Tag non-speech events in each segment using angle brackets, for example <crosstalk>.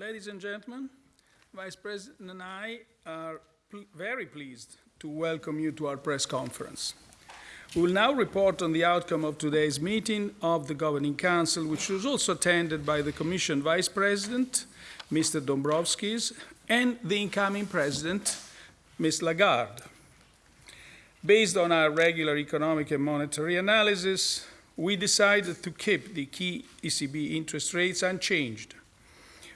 Ladies and gentlemen, Vice President and I are pl very pleased to welcome you to our press conference. We will now report on the outcome of today's meeting of the Governing Council, which was also attended by the Commission Vice President, Mr. Dombrovskis, and the incoming President, Ms. Lagarde. Based on our regular economic and monetary analysis, we decided to keep the key ECB interest rates unchanged.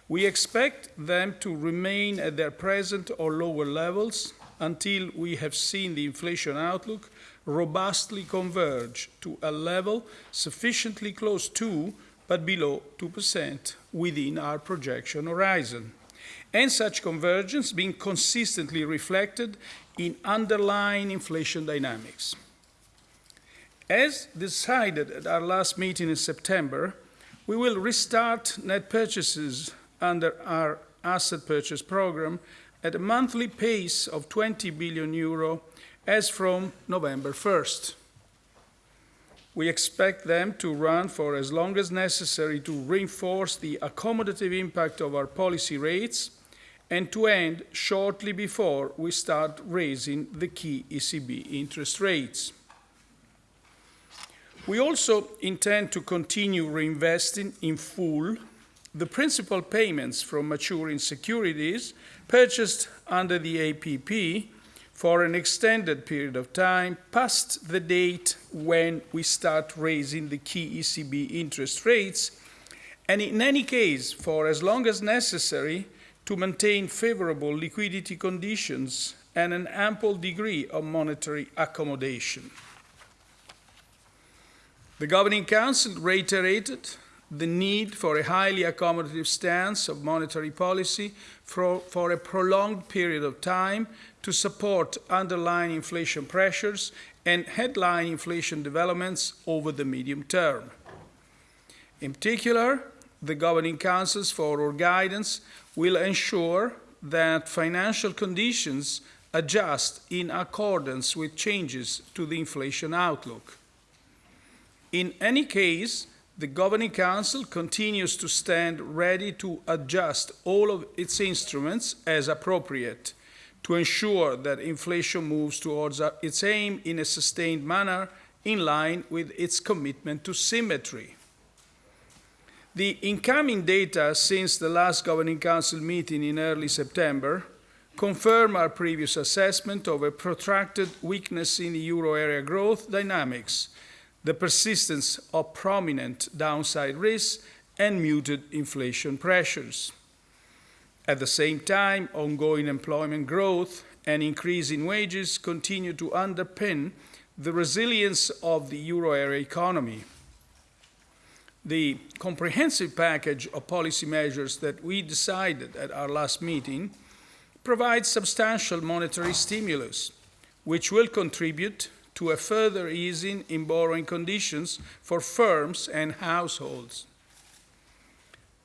We expect them to remain at their present or lower levels until we have seen the inflation outlook robustly converge to a level sufficiently close to but below 2% within our projection horizon, and such convergence being consistently reflected in underlying inflation dynamics. As decided at our last meeting in September, we will restart net purchases under our asset purchase program at a monthly pace of 20 billion euro as from November 1st. We expect them to run for as long as necessary to reinforce the accommodative impact of our policy rates and to end shortly before we start raising the key ECB interest rates. We also intend to continue reinvesting in full the principal payments from maturing securities purchased under the APP for an extended period of time past the date when we start raising the key ECB interest rates, and in any case, for as long as necessary to maintain favorable liquidity conditions and an ample degree of monetary accommodation. The Governing Council reiterated the need for a highly accommodative stance of monetary policy for, for a prolonged period of time to support underlying inflation pressures and headline inflation developments over the medium term. In particular, the Governing Councils forward guidance will ensure that financial conditions adjust in accordance with changes to the inflation outlook. In any case, the Governing Council continues to stand ready to adjust all of its instruments as appropriate to ensure that inflation moves towards uh, its aim in a sustained manner in line with its commitment to symmetry. The incoming data since the last Governing Council meeting in early September confirm our previous assessment of a protracted weakness in the euro area growth dynamics, the persistence of prominent downside risks, and muted inflation pressures. At the same time, ongoing employment growth and increase in wages continue to underpin the resilience of the euro area economy. The comprehensive package of policy measures that we decided at our last meeting provides substantial monetary stimulus, which will contribute to a further easing in borrowing conditions for firms and households.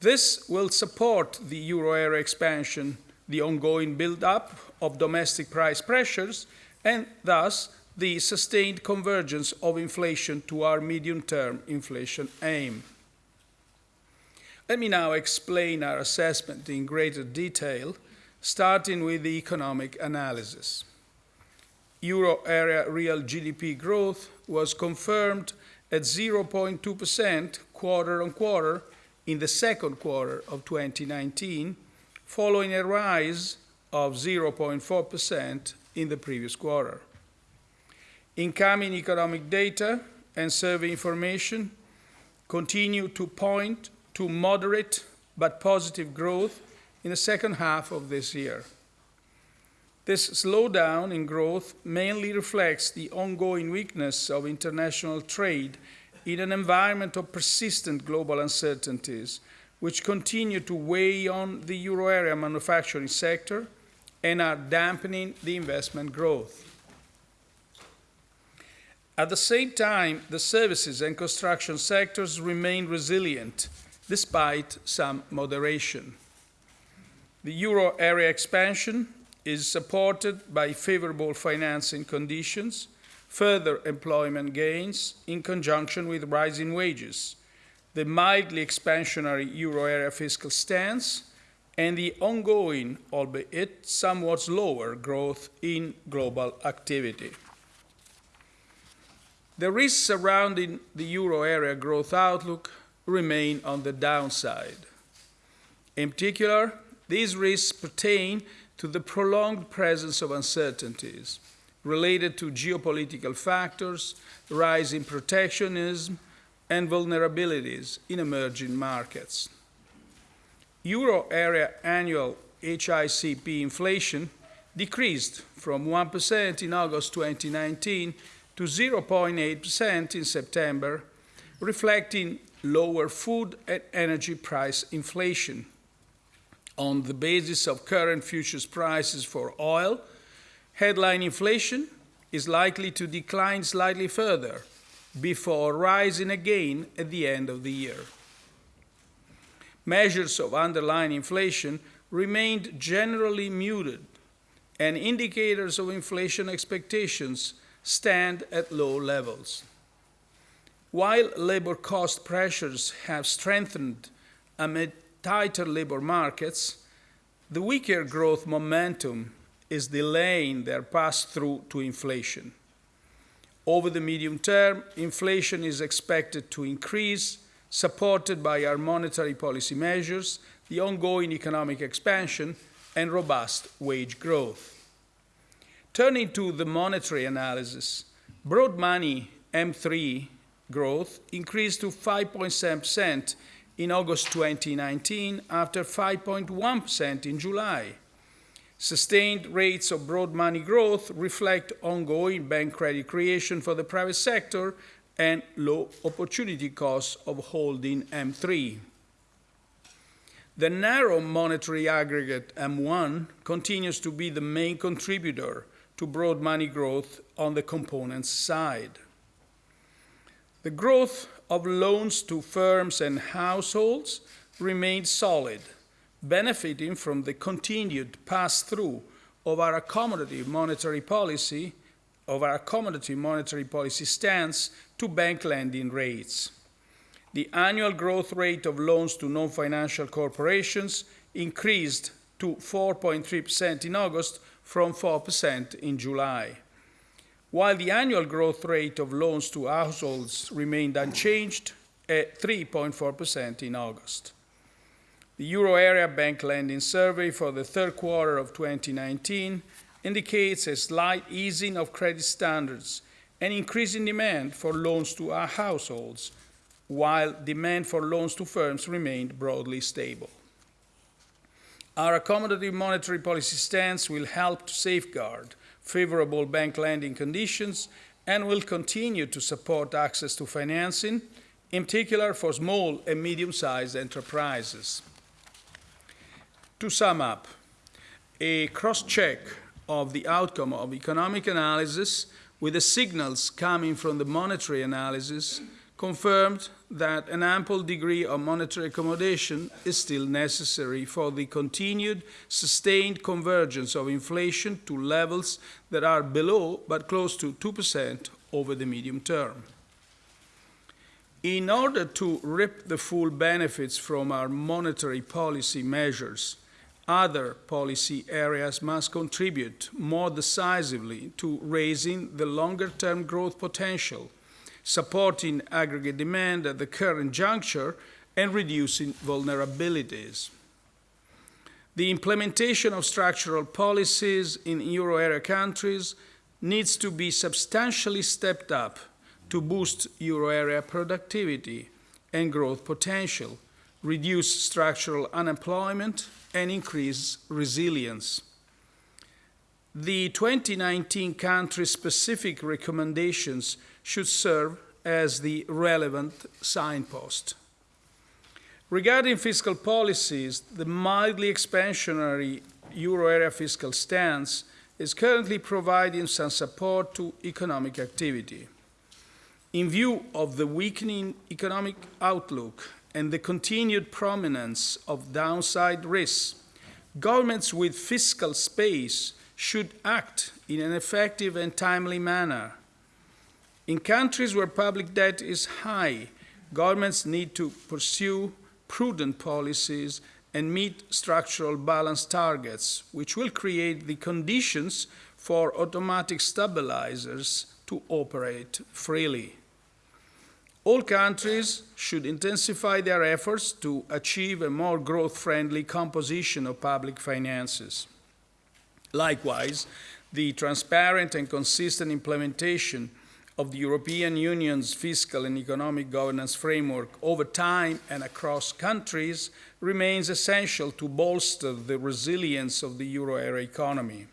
This will support the euro area expansion, the ongoing build-up of domestic price pressures, and thus the sustained convergence of inflation to our medium-term inflation aim. Let me now explain our assessment in greater detail, starting with the economic analysis. Euro area real GDP growth was confirmed at 0.2% quarter on quarter in the second quarter of 2019, following a rise of 0.4% in the previous quarter. Incoming economic data and survey information continue to point to moderate but positive growth in the second half of this year. This slowdown in growth mainly reflects the ongoing weakness of international trade in an environment of persistent global uncertainties, which continue to weigh on the euro area manufacturing sector and are dampening the investment growth. At the same time, the services and construction sectors remain resilient despite some moderation. The euro area expansion is supported by favorable financing conditions further employment gains in conjunction with rising wages, the mildly expansionary euro area fiscal stance, and the ongoing, albeit somewhat slower, growth in global activity. The risks surrounding the euro area growth outlook remain on the downside. In particular, these risks pertain to the prolonged presence of uncertainties related to geopolitical factors, rising protectionism, and vulnerabilities in emerging markets. Euro area annual HICP inflation decreased from 1% in August 2019 to 0.8% in September, reflecting lower food and energy price inflation. On the basis of current futures prices for oil, headline inflation is likely to decline slightly further before rising again at the end of the year. Measures of underlying inflation remained generally muted, and indicators of inflation expectations stand at low levels. While labor cost pressures have strengthened amid tighter labor markets, the weaker growth momentum is delaying their pass through to inflation. Over the medium term, inflation is expected to increase, supported by our monetary policy measures, the ongoing economic expansion, and robust wage growth. Turning to the monetary analysis, broad money M3 growth increased to 5.7% in August 2019 after 5.1% in July. Sustained rates of broad money growth reflect ongoing bank credit creation for the private sector and low opportunity costs of holding M3. The narrow monetary aggregate M1 continues to be the main contributor to broad money growth on the components side. The growth of loans to firms and households remained solid, benefiting from the continued pass-through of our accommodative monetary policy, of our accommodative monetary policy stance to bank lending rates. The annual growth rate of loans to non-financial corporations increased to 4.3% in August from 4% in July. While the annual growth rate of loans to households remained unchanged at 3.4% in August. The Euro area bank lending survey for the third quarter of 2019 indicates a slight easing of credit standards and increasing demand for loans to our households, while demand for loans to firms remained broadly stable. Our accommodative monetary policy stance will help to safeguard favorable bank lending conditions and will continue to support access to financing, in particular for small and medium-sized enterprises. To sum up, a cross-check of the outcome of economic analysis with the signals coming from the monetary analysis confirmed that an ample degree of monetary accommodation is still necessary for the continued sustained convergence of inflation to levels that are below but close to 2% over the medium term. In order to reap the full benefits from our monetary policy measures, other policy areas must contribute more decisively to raising the longer-term growth potential supporting aggregate demand at the current juncture, and reducing vulnerabilities. The implementation of structural policies in euro area countries needs to be substantially stepped up to boost euro area productivity and growth potential, reduce structural unemployment, and increase resilience. The 2019 country-specific recommendations should serve as the relevant signpost. Regarding fiscal policies, the mildly expansionary euro area fiscal stance is currently providing some support to economic activity. In view of the weakening economic outlook and the continued prominence of downside risks, governments with fiscal space should act in an effective and timely manner in countries where public debt is high, governments need to pursue prudent policies and meet structural balance targets, which will create the conditions for automatic stabilizers to operate freely. All countries should intensify their efforts to achieve a more growth-friendly composition of public finances. Likewise, the transparent and consistent implementation of the European Union's fiscal and economic governance framework over time and across countries remains essential to bolster the resilience of the euro area economy.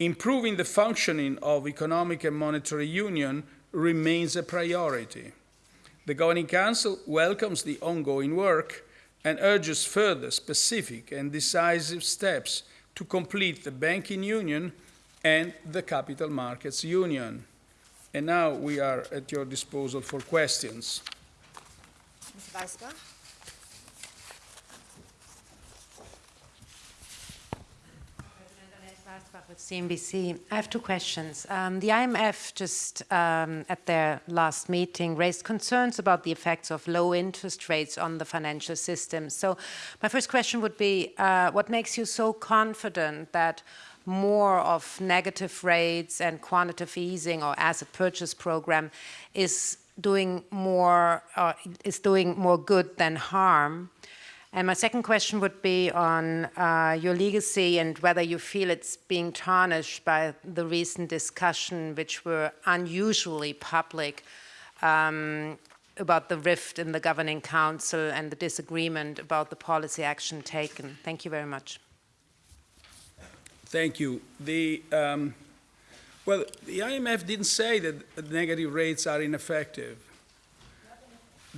Improving the functioning of economic and monetary union remains a priority. The Governing Council welcomes the ongoing work and urges further specific and decisive steps to complete the banking union and the capital markets union. And now we are at your disposal for questions. Ms. With CNBC. I have two questions. Um, the IMF just um, at their last meeting raised concerns about the effects of low interest rates on the financial system. So my first question would be, uh, what makes you so confident that more of negative rates and quantitative easing or asset purchase program is doing more uh, is doing more good than harm and my second question would be on uh, your legacy and whether you feel it's being tarnished by the recent discussion, which were unusually public, um, about the rift in the governing council and the disagreement about the policy action taken. Thank you very much. Thank you. The, um, well, the IMF didn't say that negative rates are ineffective.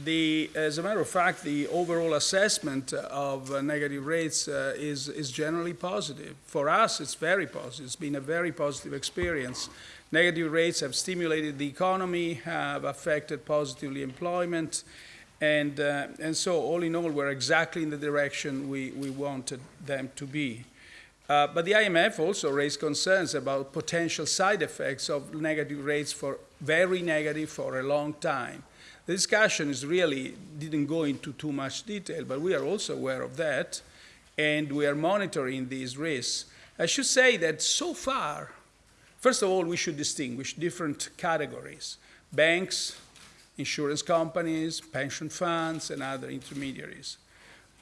The, as a matter of fact, the overall assessment of uh, negative rates uh, is, is generally positive. For us, it's very positive. It's been a very positive experience. Negative rates have stimulated the economy, have affected positively employment, and, uh, and so all in all, we're exactly in the direction we, we wanted them to be. Uh, but the IMF also raised concerns about potential side effects of negative rates for very negative for a long time. The discussion is really didn't go into too much detail, but we are also aware of that, and we are monitoring these risks. I should say that so far, first of all, we should distinguish different categories. Banks, insurance companies, pension funds, and other intermediaries.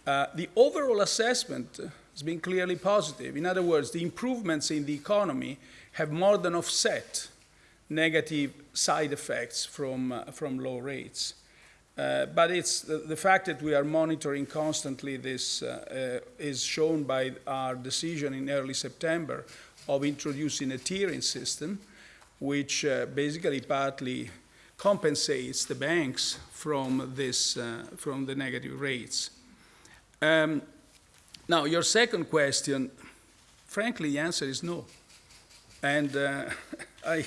Uh, the overall assessment has been clearly positive. In other words, the improvements in the economy have more than offset negative side effects from, uh, from low rates. Uh, but it's the, the, fact that we are monitoring constantly this uh, uh is shown by our decision in early September of introducing a tiering system, which uh, basically partly compensates the banks from this, uh, from the negative rates. Um, now, your second question, frankly, the answer is no. And <laughs> I,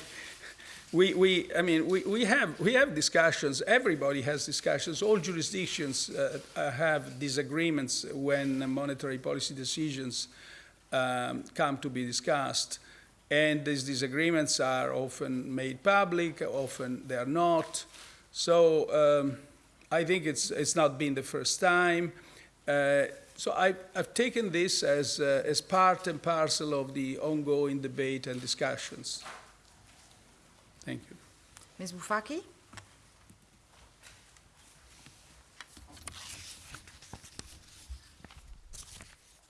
we, we, I mean, we, we, have, we have discussions, everybody has discussions, all jurisdictions uh, uh, have disagreements when monetary policy decisions um, come to be discussed. And these disagreements are often made public, often they are not. So um, I think it's, it's not been the first time. Uh, so I, have taken this as, uh, as part and parcel of the ongoing debate and discussions. Ms. Bufacchi?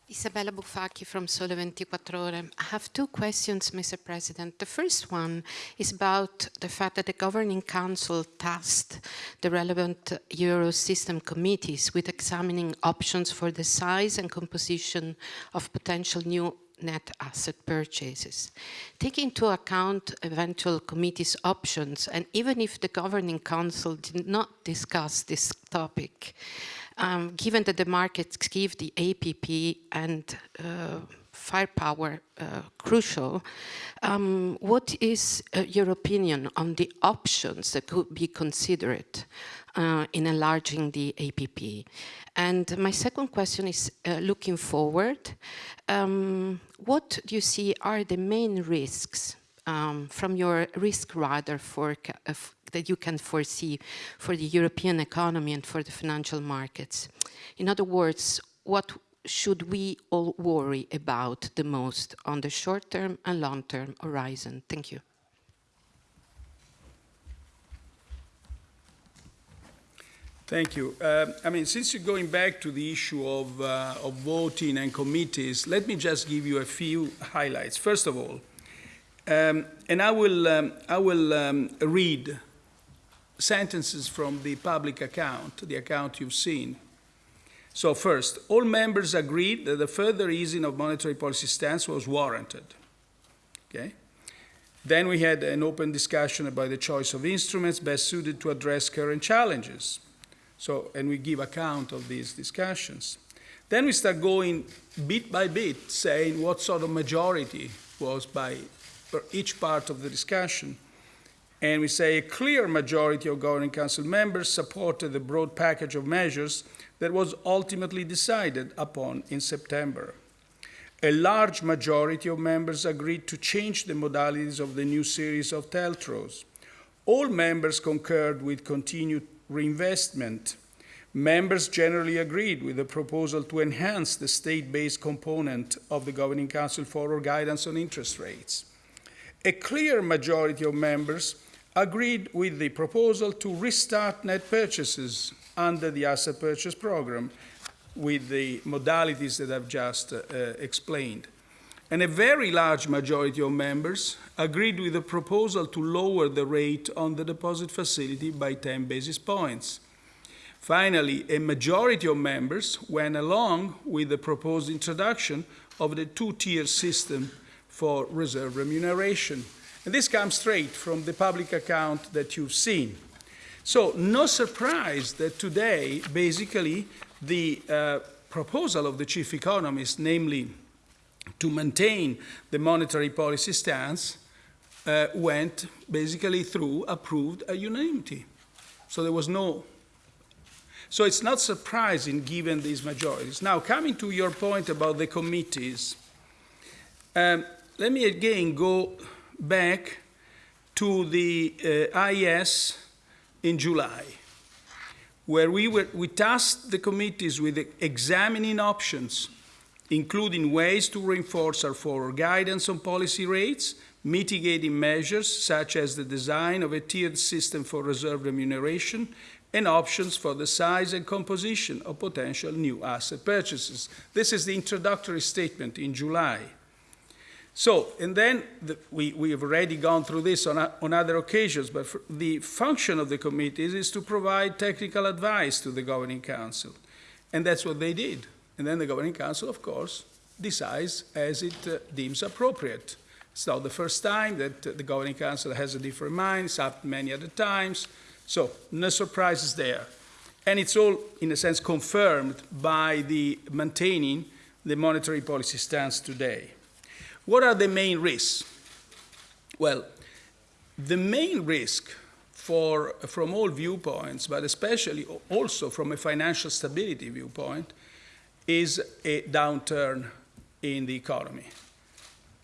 Isabella Bufacchi from Sole 24 Ore. I have two questions, Mr. President. The first one is about the fact that the Governing Council tasked the relevant Eurosystem committees with examining options for the size and composition of potential new net asset purchases. Taking into account eventual committee's options, and even if the Governing Council did not discuss this topic, um, given that the markets give the APP and uh, firepower uh, crucial, um, what is uh, your opinion on the options that could be considered uh, in enlarging the APP? And my second question is uh, looking forward, um, what do you see are the main risks um, from your risk radar for, uh, that you can foresee for the European economy and for the financial markets? In other words, what should we all worry about the most on the short term and long term horizon? Thank you. Thank you. Um, I mean, since you're going back to the issue of, uh, of voting and committees, let me just give you a few highlights. First of all, um, and I will, um, I will um, read sentences from the public account, the account you've seen. So first, all members agreed that the further easing of monetary policy stance was warranted. Okay? Then we had an open discussion about the choice of instruments best suited to address current challenges. So, and we give account of these discussions. Then we start going bit by bit, saying what sort of majority was by each part of the discussion. And we say a clear majority of Governing Council members supported the broad package of measures that was ultimately decided upon in September. A large majority of members agreed to change the modalities of the new series of TLTROs. All members concurred with continued reinvestment. Members generally agreed with the proposal to enhance the state-based component of the Governing Council forward guidance on interest rates. A clear majority of members agreed with the proposal to restart net purchases under the asset purchase program with the modalities that I've just uh, explained. And a very large majority of members agreed with the proposal to lower the rate on the deposit facility by 10 basis points. Finally, a majority of members went along with the proposed introduction of the two-tier system for reserve remuneration. And this comes straight from the public account that you've seen. So no surprise that today, basically, the uh, proposal of the chief economist, namely to maintain the monetary policy stance, uh, went basically through, approved a unanimity. So there was no. So it's not surprising given these majorities. Now, coming to your point about the committees, um, let me again go back to the uh, IS in July, where we, were, we tasked the committees with examining options, including ways to reinforce our forward guidance on policy rates, mitigating measures such as the design of a tiered system for reserve remuneration, and options for the size and composition of potential new asset purchases. This is the introductory statement in July. So, and then the, we, we have already gone through this on, a, on other occasions, but the function of the committees is to provide technical advice to the Governing Council. And that's what they did. And then the Governing Council, of course, decides as it uh, deems appropriate. It's not the first time that uh, the Governing Council has a different mind. It's happened many other times. So, no surprises there. And it's all, in a sense, confirmed by the maintaining the monetary policy stance today. What are the main risks? Well, the main risk for, from all viewpoints, but especially also from a financial stability viewpoint, is a downturn in the economy.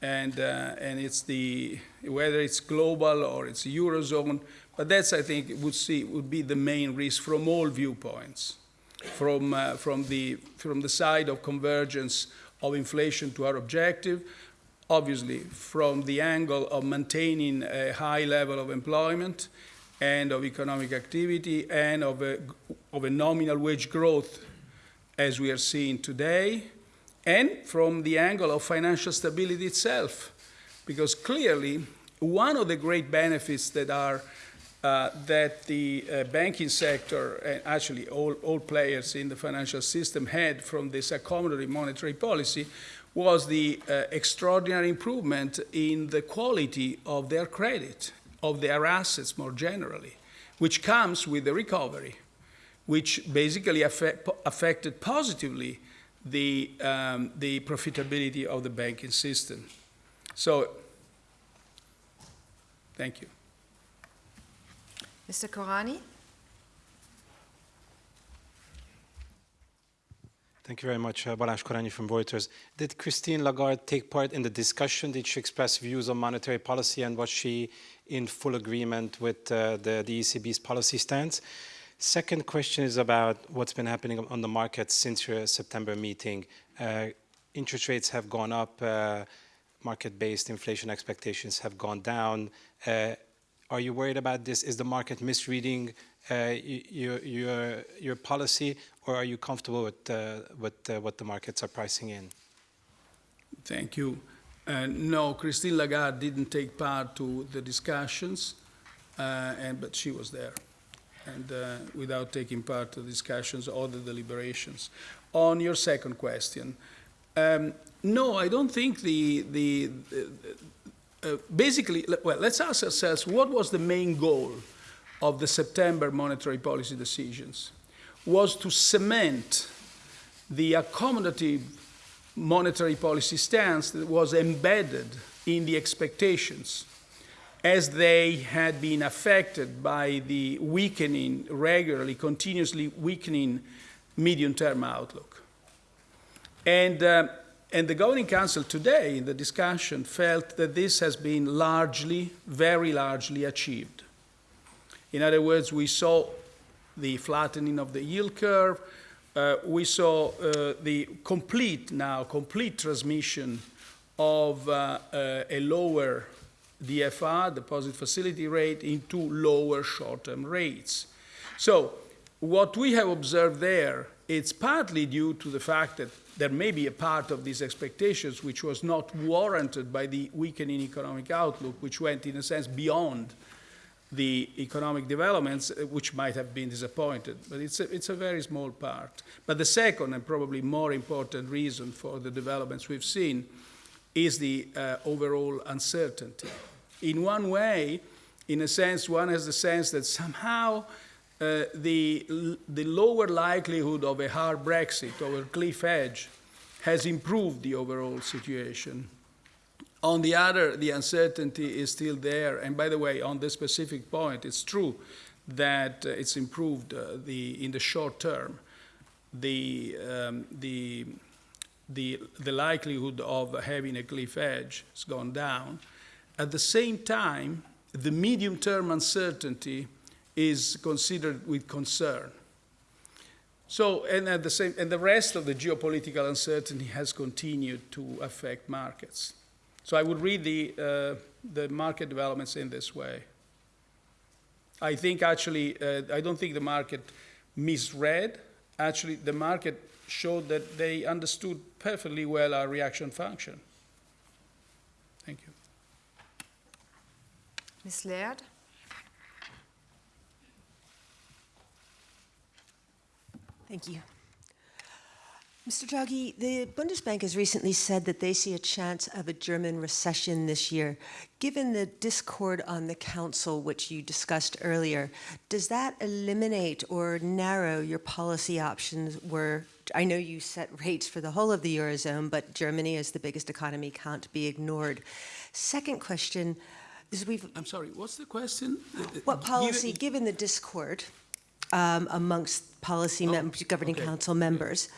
And, uh, and it's the, whether it's global or it's Eurozone, but that's, I think, would, see, would be the main risk from all viewpoints, from, uh, from, the, from the side of convergence of inflation to our objective, obviously from the angle of maintaining a high level of employment and of economic activity and of a, of a nominal wage growth as we are seeing today, and from the angle of financial stability itself. Because clearly, one of the great benefits that are uh, that the uh, banking sector and actually all, all players in the financial system had from this accommodative monetary policy was the uh, extraordinary improvement in the quality of their credit, of their assets more generally, which comes with the recovery, which basically affect, affected positively the, um, the profitability of the banking system. So, thank you. Mr. Korányi? Thank you very much. Uh, Balázs Korányi from Reuters. Did Christine Lagarde take part in the discussion? Did she express views on monetary policy and was she in full agreement with uh, the, the ECB's policy stance? Second question is about what's been happening on the market since your September meeting. Uh, interest rates have gone up, uh, market-based inflation expectations have gone down. Uh, are you worried about this? Is the market misreading uh, your, your, your policy, or are you comfortable with, uh, with uh, what the markets are pricing in? Thank you. No, Christine Lagarde didn't take part to the discussions, and, but she was there, and uh, without taking part to the discussions or the deliberations. On your second question, um, no, I don't think the, the, uh, basically, well, let's ask ourselves, what was the main goal of the September monetary policy decisions? Was to cement the accommodative monetary policy stance that was embedded in the expectations as they had been affected by the weakening, regularly, continuously weakening medium-term outlook. And, uh, and the Governing Council today, in the discussion, felt that this has been largely, very largely achieved. In other words, we saw the flattening of the yield curve, uh, we saw uh, the complete now, complete transmission of uh, uh a lower DFR, deposit facility rate, into lower short-term rates. So what we have observed there, it's partly due to the fact that there may be a part of these expectations which was not warranted by the weakening economic outlook, which went, in a sense, beyond the economic developments, uh, which might have been disappointed. But it's a, it's a very small part. But the second and probably more important reason for the developments we've seen is the uh, overall uncertainty. In one way, in a sense, one has the sense that somehow uh, the, the lower likelihood of a hard Brexit or a cliff edge has improved the overall situation. On the other, the uncertainty is still there. And by the way, on this specific point, it's true that uh, it's improved uh, the, in the short term. The, um, the, the, the likelihood of having a cliff edge has gone down. At the same time, the medium-term uncertainty is considered with concern. So, and at the same, and the rest of the geopolitical uncertainty has continued to affect markets. So I would read the, uh, the market developments in this way. I think actually, uh, I don't think the market misread. Actually, the market showed that they understood perfectly well our reaction function. Thank you. Ms. Laird? Thank you. Mr. Draghi, the Bundesbank has recently said that they see a chance of a German recession this year. Given the discord on the Council, which you discussed earlier, does that eliminate or narrow your policy options where I know you set rates for the whole of the Eurozone, but Germany as the biggest economy can't be ignored. Second question is we've... I'm sorry, what's the question? What policy, given, given the discord um, amongst policy oh, governing okay. council members,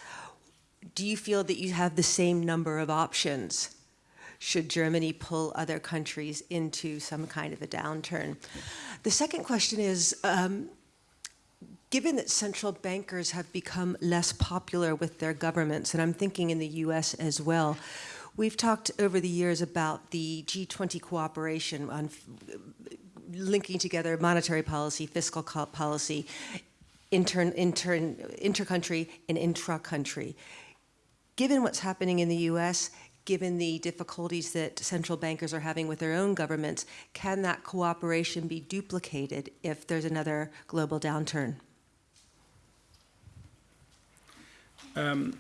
do you feel that you have the same number of options should Germany pull other countries into some kind of a downturn? The second question is, um, given that central bankers have become less popular with their governments, and I'm thinking in the US as well, we've talked over the years about the G20 cooperation on linking together monetary policy, fiscal policy, intern, inter-country and intra-country given what's happening in the US, given the difficulties that central bankers are having with their own governments, can that cooperation be duplicated if there's another global downturn? Um,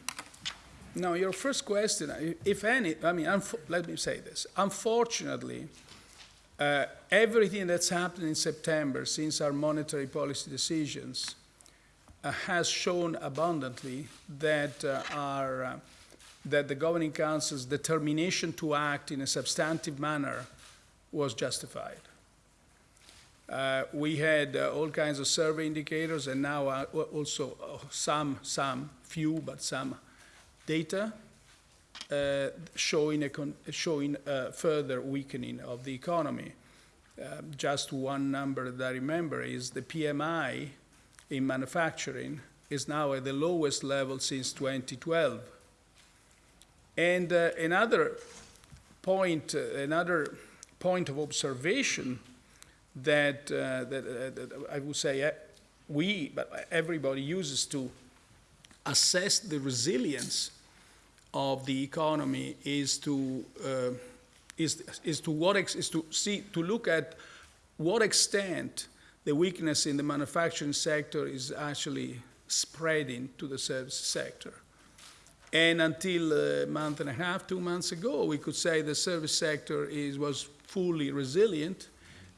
now, your first question, if any, I mean, let me say this. Unfortunately, uh, everything that's happened in September since our monetary policy decisions uh, has shown abundantly that uh, our uh, that the governing council's determination to act in a substantive manner was justified. Uh, we had uh, all kinds of survey indicators and now uh, also some, some, few, but some data showing, a showing a further weakening of the economy. just one number that I remember is the PMI in manufacturing is now at the lowest level since 2012. And uh, another point, uh, another point of observation that, uh, that, uh, that I would say uh, we, but everybody uses to assess the resilience of the economy is to uh, is, is to what is to see to look at what extent the weakness in the manufacturing sector is actually spreading to the service sector. And until a month and a half, two months ago, we could say the service sector is, was fully resilient.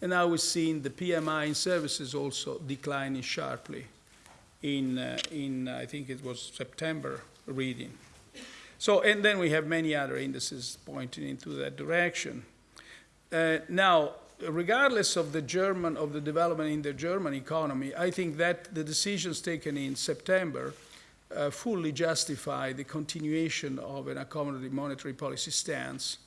And now we're seeing the PMI in services also declining sharply in, uh, in I think it was September reading. So, and then we have many other indices pointing into that direction. Uh, now, regardless of the German, of the development in the German economy, I think that the decisions taken in September uh, fully justify the continuation of an accommodative monetary policy stance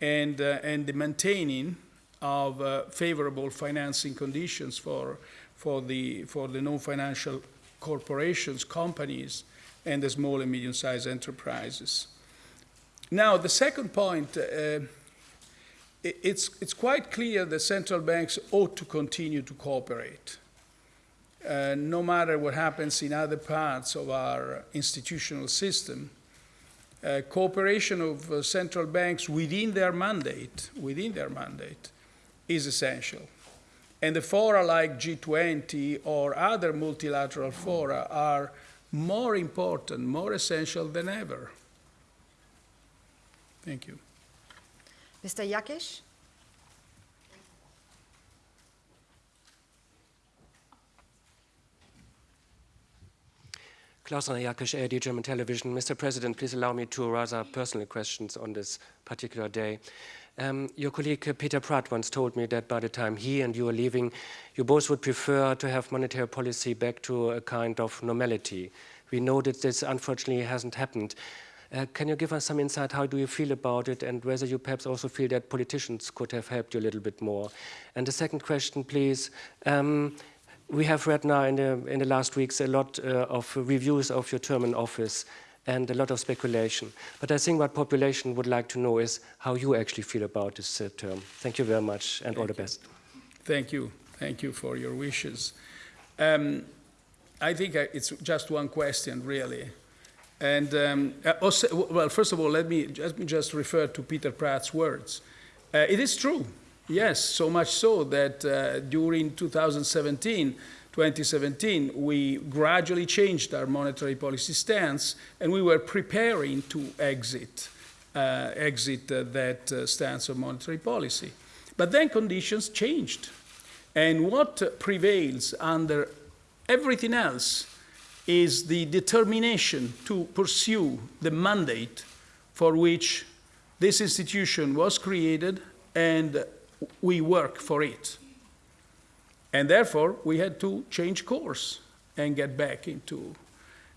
and, uh, and the maintaining of uh, favorable financing conditions for, for the, for the non-financial corporations, companies, and the small and medium-sized enterprises. Now, the second point, uh, it's, it's quite clear that central banks ought to continue to cooperate. Uh, no matter what happens in other parts of our institutional system, uh, cooperation of uh, central banks within their mandate, within their mandate, is essential. And the fora like G20 or other multilateral fora are more important, more essential than ever. Thank you. Mr. Jackisch? Klaus-Rainer Jackisch, ARD German Television. Mr. President, please allow me two rather personal questions on this particular day. Um, your colleague uh, Peter Praet once told me that by the time he and you are leaving, you both would prefer to have monetary policy back to a kind of normality. We know that this unfortunately hasn't happened. Uh, can you give us some insight? How do you feel about it, and whether you perhaps also feel that politicians could have helped you a little bit more? And the second question, please. Um, we have read now in the, in the last weeks a lot uh, of reviews of your term in office and a lot of speculation. But I think what population would like to know is how you actually feel about this uh, term. Thank you very much and Thank all the you. best. Thank you. Thank you for your wishes. Um, I think I, it's just one question, really. And um, uh, also, well, first of all, let me just, just refer to Peter Praet's words. Uh, it is true, yes, so much so that uh, during 2017, 2017, we gradually changed our monetary policy stance, and we were preparing to exit, uh, exit uh, that uh, stance of monetary policy. But then conditions changed, and what prevails under everything else is the determination to pursue the mandate for which this institution was created and we work for it. And therefore, we had to change course and get back into,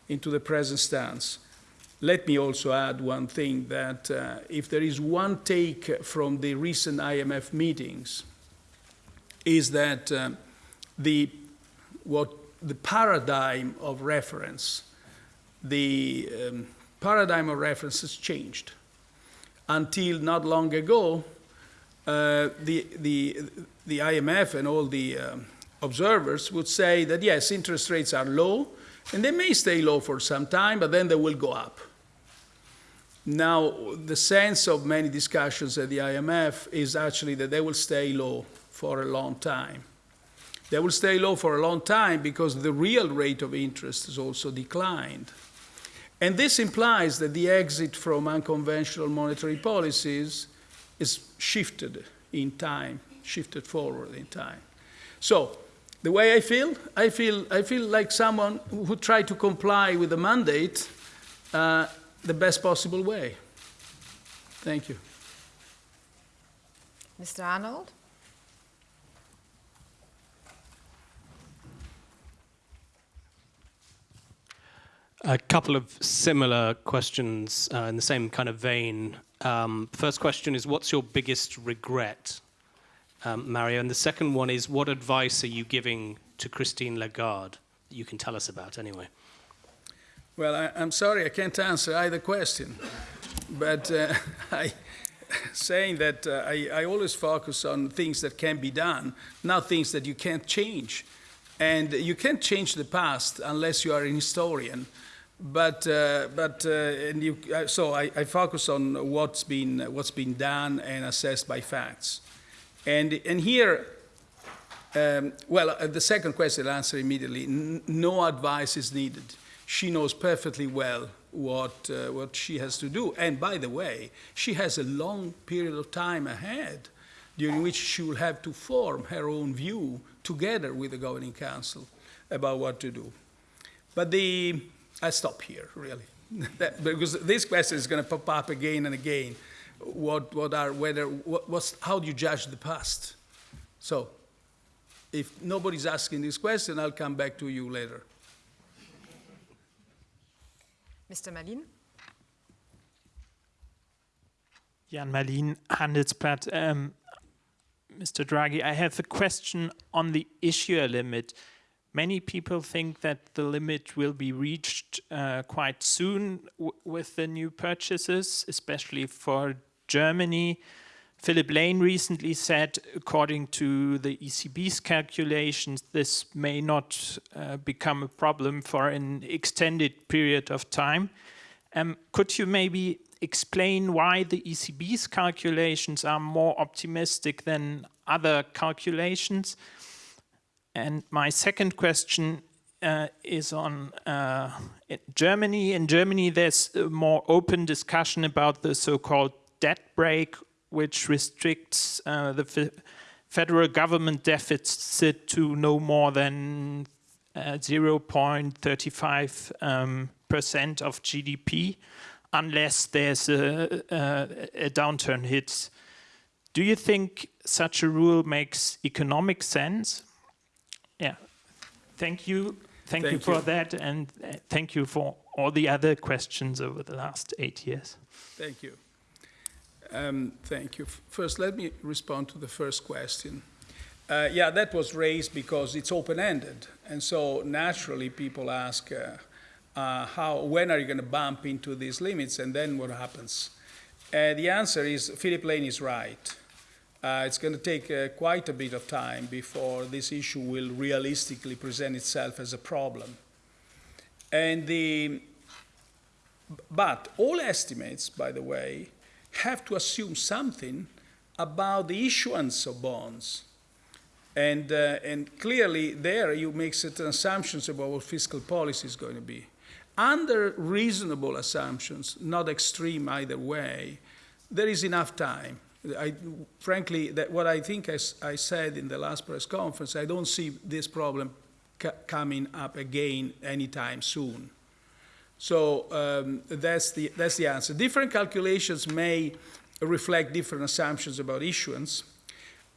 into the present stance. Let me also add one thing that uh, if there is one take from the recent IMF meetings, is that uh, the, what, the paradigm of reference, the um, paradigm of reference has changed. Until not long ago, uh, the, the, the IMF and all the um, observers would say that yes, interest rates are low, and they may stay low for some time, but then they will go up. Now, the sense of many discussions at the IMF is actually that they will stay low for a long time. They will stay low for a long time because the real rate of interest has also declined. And this implies that the exit from unconventional monetary policies is shifted in time, shifted forward in time. So, the way I feel, I feel, I feel like someone who tried to comply with the mandate uh, the best possible way. Thank you. Mr. Arnold? A couple of similar questions uh, in the same kind of vein. Um, first question is, what's your biggest regret, um, Mario? And the second one is, what advice are you giving to Christine Lagarde that you can tell us about anyway. Well, I, I'm sorry, I can't answer either question. But uh, <laughs> I, saying that uh, I, I always focus on things that can be done, not things that you can't change. And you can't change the past unless you are an historian. But, uh, but uh, and you, uh, so I, I focus on what's been, what's been done and assessed by facts. And, and here, um, well, uh, the second question I'll answer immediately. N- no advice is needed. She knows perfectly well what, uh, what she has to do. And by the way, she has a long period of time ahead during which she will have to form her own view together with the governing council about what to do. But the, I stop here, really, <laughs> That- because this question is going to pop up again and again. What, what are, whether, what, what's, how do you judge the past? So, if nobody's asking this question, I'll come back to you later. Mr. Mallien? Jan Mallien, Handelsblatt. Um, Mr. Draghi, I have a question on the issuer limit. Many people think that the limit will be reached uh, quite soon with the new purchases, especially for Germany. Philip Lane recently said, according to the ECB's calculations, this may not uh, become a problem for an extended period of time. Um, could you maybe explain why the ECB's calculations are more optimistic than other calculations? And my second question uh, is on uh, Germany. In Germany, there's a more open discussion about the so-called debt brake, which restricts uh, the fe- federal government deficit to no more than uh, 0.35 um, percent of GDP, unless there's a, a, a downturn hits. Do you think such a rule makes economic sense? Yeah. Thank you. Thank, you Thank for you. that, and uh, thank you for all the other questions over the last eight years. Thank you. Um, thank you. First, let me respond to the first question. Uh, yeah, that was raised because it's open-ended, and so naturally people ask, uh, uh, how, when are you going to bump into these limits, and then what happens? Uh, the answer is Philip Lane is right. Uh, it's going to take uh, quite a bit of time before this issue will realistically present itself as a problem. And the, but all estimates, by the way, have to assume something about the issuance of bonds. And, uh, and clearly, there you make certain assumptions about what fiscal policy is going to be. Under reasonable assumptions, not extreme either way, there is enough time. I, frankly, that what I think I said in the last press conference, I don't see this problem coming up again anytime soon. So um, that's, the, that's the answer. Different calculations may reflect different assumptions about issuance,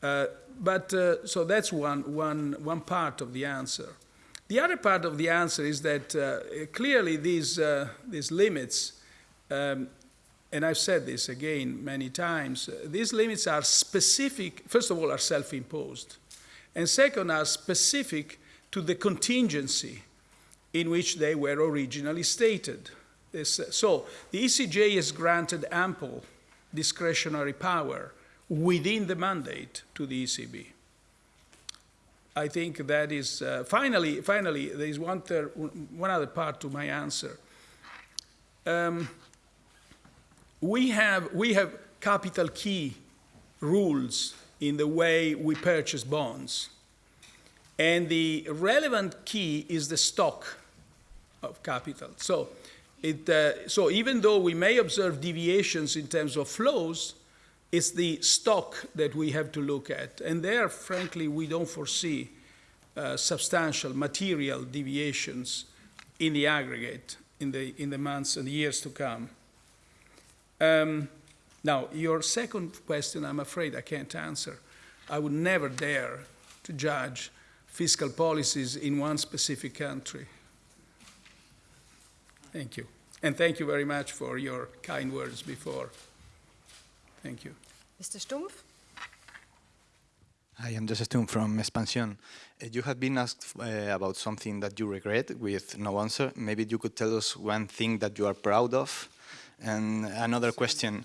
uh, but uh, so that's one, one, one part of the answer. The other part of the answer is that uh, clearly these, uh, these limits, um, and I've said this again many times, uh, these limits are specific, first of all, are self imposed, and second, are specific to the contingency in which they were originally stated. Uh, so the ECJ has granted ample discretionary power within the mandate to the ECB. I think that is uh, finally. Finally, there is one, one other part to my answer. Um, we have we have capital key rules in the way we purchase bonds, and the relevant key is the stock of capital. So, it, uh, so even though we may observe deviations in terms of flows, it's the stock that we have to look at. And there, frankly, we don't foresee uh, substantial material deviations in the aggregate in the, in the months and years to come. Um, now, your second question, I'm afraid I can't answer. I would never dare to judge fiscal policies in one specific country. Thank you. And thank you very much for your kind words before. Thank you. Mr. Stumpf? I am Joseph Stumpf from Expansión. Uh, you have been asked uh, about something that you regret with no answer. Maybe you could tell us one thing that you are proud of. And another question.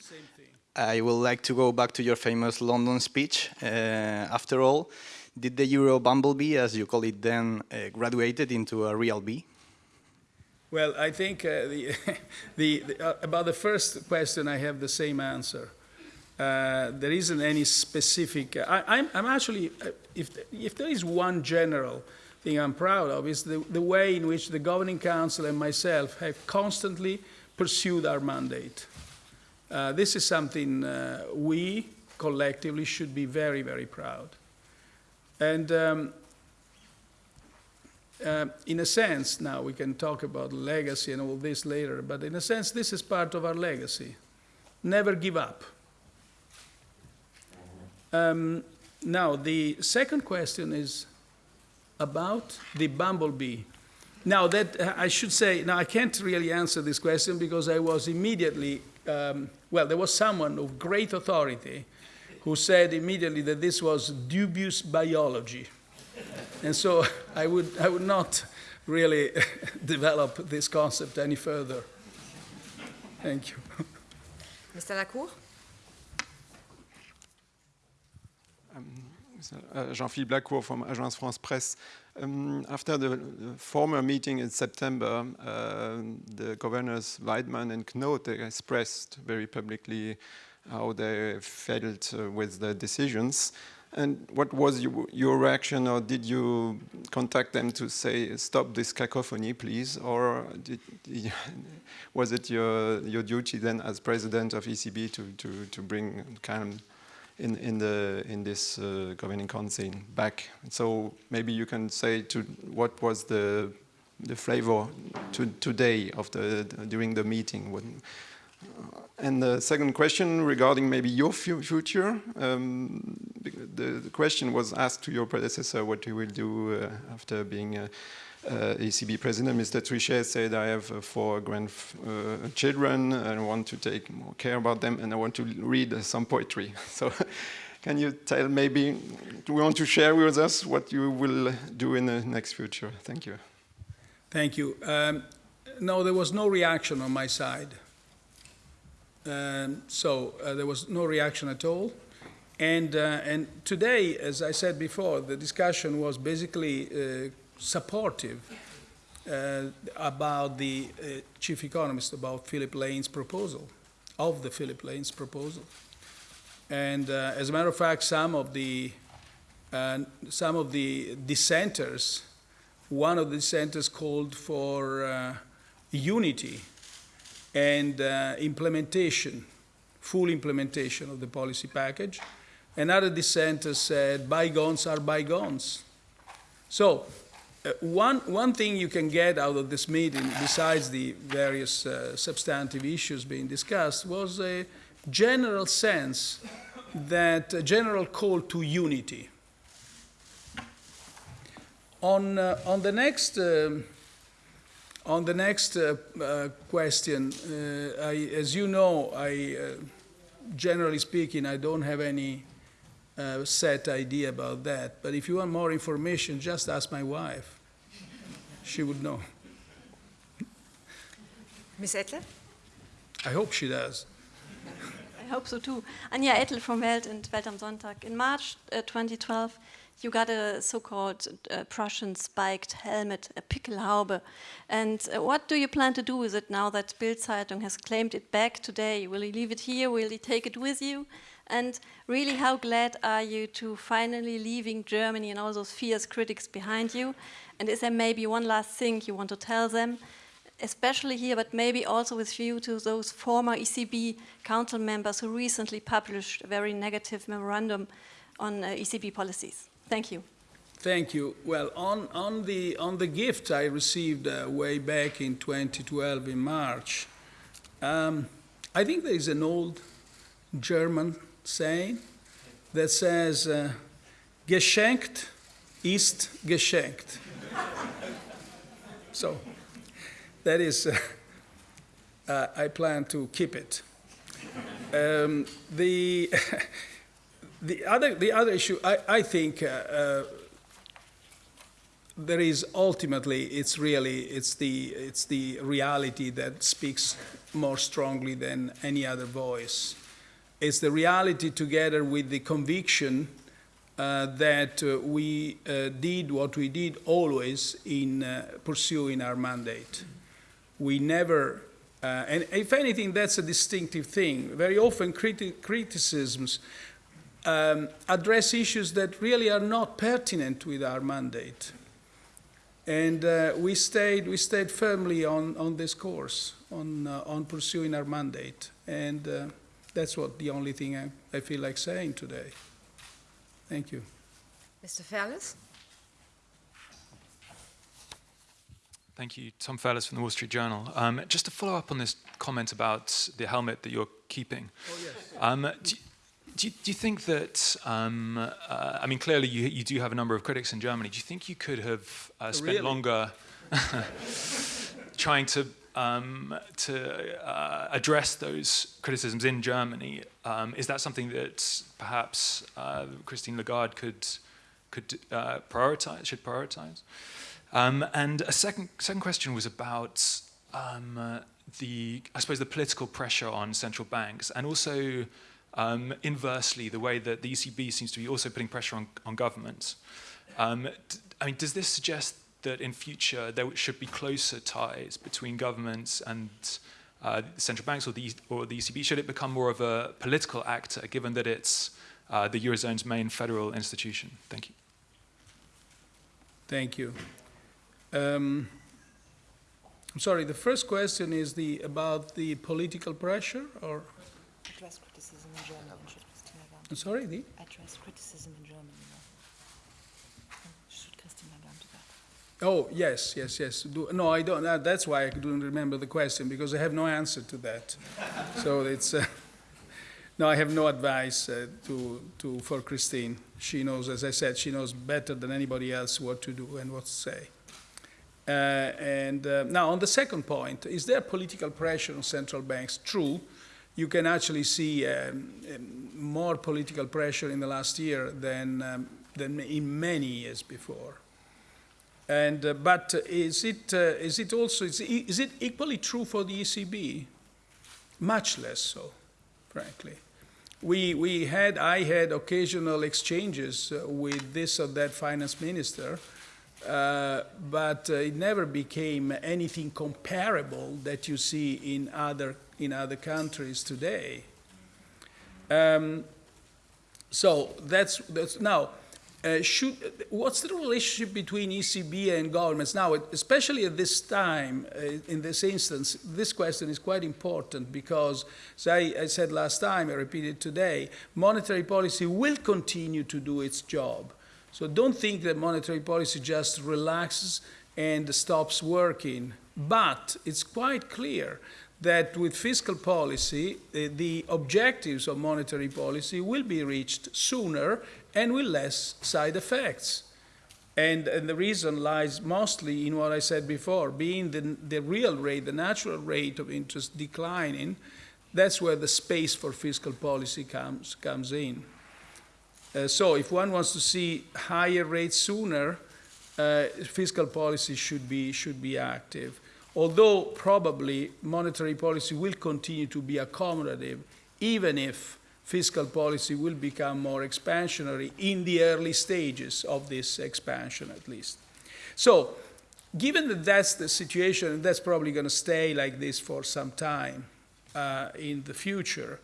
I would like to go back to your famous London speech. Uh, after all, did the Euro bumblebee, as you call it then, uh, graduated into a real bee? Well, I think uh, the, <laughs> the, the uh, about the first question, I have the same answer. Uh, there isn't any specific. I, I'm, I'm actually, uh, if, if there is one general thing I'm proud of, is the, the way in which the Governing Council and myself have constantly pursued our mandate. Uh, this is something uh, we collectively should be very, very proud. And um, uh, in a sense, now we can talk about legacy and all this later, but in a sense, this is part of our legacy. Never give up. Um, now, the second question is about the bumblebee. Now, that uh, I should say, now I can't really answer this question because I was immediately, um, well, there was someone of great authority who said immediately that this was dubious biology. And so I would, I would not really <laughs> develop this concept any further. Thank you. Mr. Lacour Uh, Jean-Philippe Lacour from Agence France Presse. Um, after the, the, former meeting in September, uh, the governors Weidmann and Knot expressed very publicly how they felt uh, with the decisions. And what was you, your reaction, or did you contact them to say, stop this cacophony, please? Or did, <laughs> was it your, your duty then as president of ECB to, to, to bring calm in, in, the, in this uh, governing council back? So maybe you can say to what was the, the flavor to, today of the, during the meeting? When, and the second question regarding maybe your future. Um, the, the, question was asked to your predecessor what you will do uh, after being uh, uh, ECB president. Mr. Trichet said, I have uh, four grandchildren uh, and want to take more care about them and I want to read some poetry. <laughs> So can you tell maybe, do you want to share with us what you will do in the next future? Thank you. Thank you. Um, no, there was no reaction on my side. Um, so uh, there was no reaction at all. And, uh, and today, as I said before, the discussion was basically uh, supportive uh, about the uh, chief economist, about Philip Lane's proposal, of the Philip Lane's proposal. And uh, as a matter of fact, some of the, some of the dissenters, one of the dissenters called for unity and uh, implementation, full implementation of the policy package. Another dissenter said, bygones are bygones. So, uh, one, one thing you can get out of this meeting, besides the various uh, substantive issues being discussed, was a general sense that a general call to unity. On, uh, on the next um, on the next uh, uh, question, uh, I, as you know, I, uh, generally speaking, I don't have any uh, set idea about that. But if you want more information, just ask my wife. She would know. Ms. Ettel? I hope she does. I hope so too. Anja Ettel from Welt and Welt am Sonntag. In March uh, 2012, you got a so-called uh, Prussian spiked helmet, a Pickelhaube. And uh, what do you plan to do with it now that Bild Zeitung has claimed it back today? Will you leave it here? Will you take it with you? And really, how glad are you to finally leaving Germany and all those fierce critics behind you? And is there maybe one last thing you want to tell them? especially here, but maybe also with view to those former ECB council members who recently published a very negative memorandum on uh, ECB policies. Thank you. Thank you. Well, on, on, the, on the gift I received uh, way back in 2012 in March, um, I think there is an old German saying that says, uh, geschenkt ist geschenkt. so that is, uh, uh, I plan to keep it. Um, the <laughs> the other, the other issue, I, I think uh, uh, there is ultimately, it's really, it's the, it's the reality that speaks more strongly than any other voice. It's the reality together with the conviction uh, that uh, we uh, did what we did always in uh, pursuing our mandate. We never, uh, and if anything, that's a distinctive thing. Very often criti criticisms um, address issues that really are not pertinent with our mandate. And uh, we, stayed, we stayed firmly on, on this course, on, on pursuing our mandate. And that's what the only thing I, I feel like saying today. Thank you. Mr. Fairless? Thank you. Tom Fairless from the Wall Street Journal. Um, just to follow up on this comment about the helmet that you're keeping. Oh, yes. Um, do, do, you, do, you think that, um, uh, I mean, clearly you, you do have a number of critics in Germany. Do you think you could have uh, spent Really? longer <laughs> trying to, um, to uh, address those criticisms in Germany? Um, is that something that perhaps uh, Christine Lagarde could, could uh, prioritize, should prioritize? Um, and a second, second question was about um, uh, the, I suppose, the political pressure on central banks, and also um, inversely, the way that the ECB seems to be also putting pressure on, on governments. Um, I mean, does this suggest that in future there should be closer ties between governments and uh, central banks or the, or the ECB? Should it become more of a political actor, given that it's uh, the Eurozone's main federal institution? Thank you. Thank you. Um, I'm sorry, the first question is the, about the political pressure, or, Address criticism in German. Should Christine Lagarde I'm sorry, the? address criticism in German? Should Christine Lagarde do that? Oh, yes, yes, yes. Do, no, I don't, uh, that's why I don't remember the question, because I have no answer to that. <laughs> so it's, uh, no, I have no advice uh, to, to, for Christine. She knows, as I said, she knows better than anybody else what to do and what to say. Uh, and uh, now, on the second point, is there political pressure on central banks? True. You can actually see um, um, more political pressure in the last year than, um, than in many years before. And, uh, but is it, uh, is it also, is, is it equally true for the ECB? Much less so, frankly. We, we had, I had occasional exchanges uh, with this or that finance minister, uh, but uh, it never became anything comparable that you see in other, in other countries today. Um, so that's, that's now, uh, should, what's the relationship between ECB and governments? Now, especially at this time, uh, in this instance, this question is quite important because, as I, I said last time, I repeat it today, monetary policy will continue to do its job. So don't think that monetary policy just relaxes and stops working. But it's quite clear that with fiscal policy, uh, the objectives of monetary policy will be reached sooner and with less side effects. And, and, the reason lies mostly in what I said before, being the, the real rate, the natural rate of interest declining, that's where the space for fiscal policy comes, comes in. Uh, so if one wants to see higher rates sooner, uh, fiscal policy should be, should be active. Although probably monetary policy will continue to be accommodative, even if fiscal policy will become more expansionary in the early stages of this expansion at least. So given that that's the situation, that's probably going to stay like this for some time uh, in the future,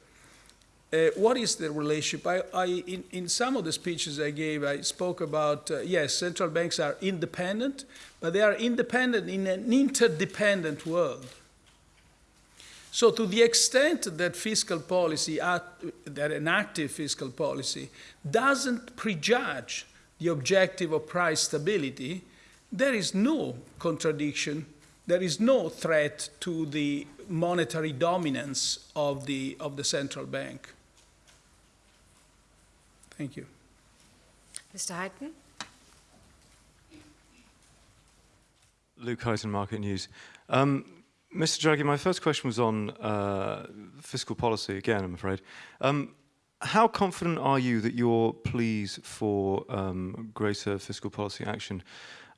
uh, what is the relationship? I, I, in, in, some of the speeches I gave, I spoke about, uh, yes, central banks are independent, but they are independent in an interdependent world. So to the extent that fiscal policy, that an active fiscal policy doesn't prejudge the objective of price stability, there is no contradiction, there is no threat to the monetary dominance of the, of the central bank. Thank you. Mr. Huyton? Luke Huyton, Market News. Um, Mr. Draghi, my first question was on uh, fiscal policy again, I'm afraid. Um, how confident are you that your pleas for um, greater fiscal policy action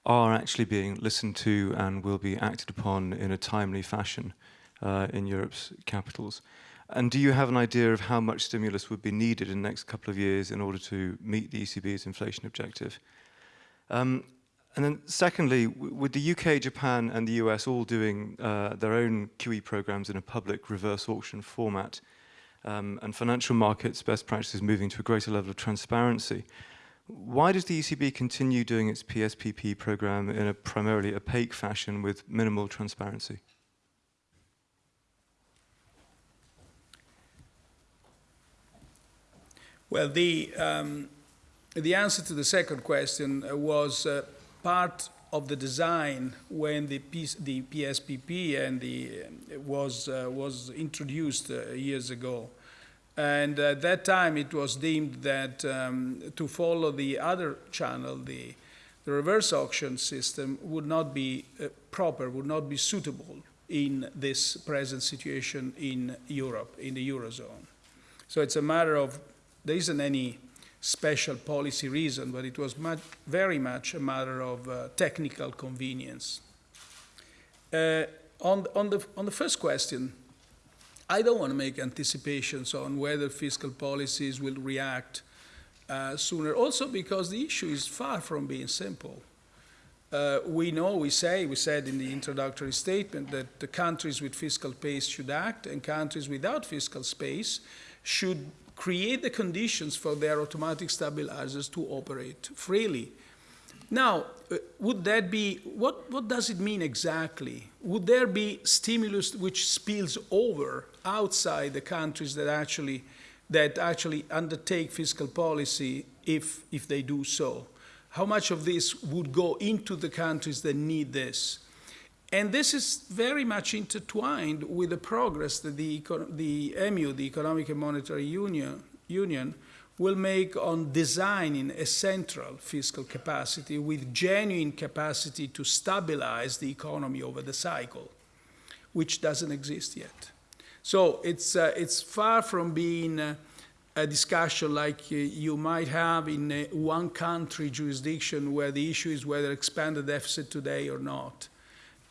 are actually being listened to and will be acted upon in a timely fashion uh, in Europe's capitals? And do you have an idea of how much stimulus would be needed in the next couple of years in order to meet the ECB's inflation objective? Um, and then secondly, with the UK, Japan and the US all doing uh, their own QE programs in a public reverse auction format, um, and financial markets best practices moving to a greater level of transparency, why does the ECB continue doing its PSPP program in a primarily opaque fashion with minimal transparency? Well, the, um, the answer to the second question uh, was uh, part of the design when the, P the PSPP and the, uh, was, uh, was introduced uh, years ago. And at that time, it was deemed that um, to follow the other channel, the, the reverse auction system, would not be uh, proper, would not be suitable in this present situation in Europe, in the Eurozone. So it's a matter of, there isn't any special policy reason, but it was much, very much a matter of uh, technical convenience. Uh, on, on, the, on the first question, I don't want to make anticipations on whether fiscal policies will react uh, sooner, also because the issue is far from being simple. Uh, we know, we say, we said in the introductory statement that the countries with fiscal space should act and countries without fiscal space should create the conditions for their automatic stabilizers to operate freely. Now, uh, would that be, what, what does it mean exactly? Would there be stimulus which spills over outside the countries that actually, that actually undertake fiscal policy if, if they do so? How much of this would go into the countries that need this? And this is very much intertwined with the progress that the, the EMU, the Economic and Monetary Union, Union will make on designing a central fiscal capacity with genuine capacity to stabilize the economy over the cycle, which doesn't exist yet. So it's, uh, it's far from being uh, a discussion like uh, you might have in uh, one country jurisdiction where the issue is whether expand the deficit today or not.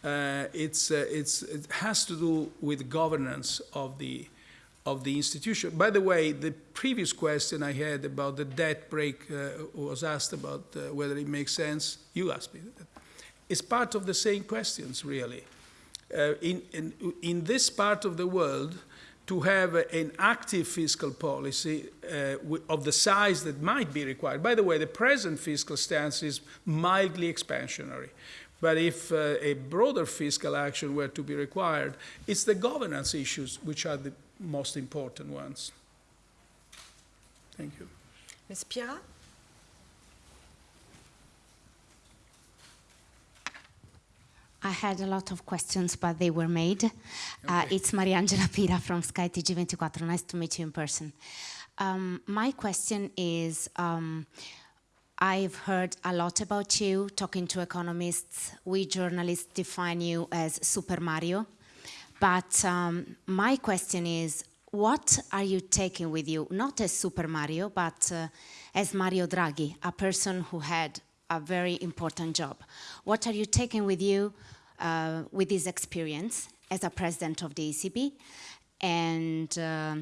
Uh, it's, uh, it's, it has to do with governance of the, of the institution. By the way, the previous question I had about the debt brake uh, was asked about uh, whether it makes sense. You asked me. It's part of the same questions, really. Uh, in, in, in, this part of the world, to have an active fiscal policy uh, of the size that might be required. By the way, the present fiscal stance is mildly expansionary. But if uh, a broader fiscal action were to be required, it's the governance issues which are the most important ones. Thank you. Ms. Pira? I had a lot of questions, but they were made. Uh, okay. Uh, it's Mariangela Pira from Sky TG24. Nice to meet you in person. Um, my question is, um, I've heard a lot about you, talking to economists. We journalists define you as Super Mario. But um, my question is, what are you taking with you, not as Super Mario, but uh, as Mario Draghi, a person who had a very important job? What are you taking with you uh, with this experience as a president of the ECB? And uh,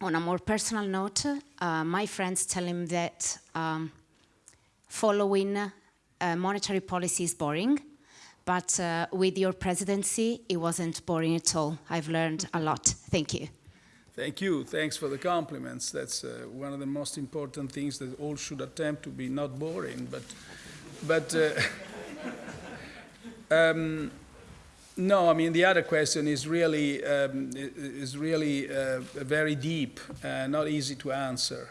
on a more personal note, uh, my friends tell him that um, following uh, monetary policy is boring, but uh, with your presidency, it wasn't boring at all. I've learned a lot. Thank you. Thank you. Thanks for the compliments. That's uh, one of the most important things that all should attempt to be not boring. But, but uh, <laughs> um, no, I mean the other question is really um, is really uh, very deep, uh, not easy to answer.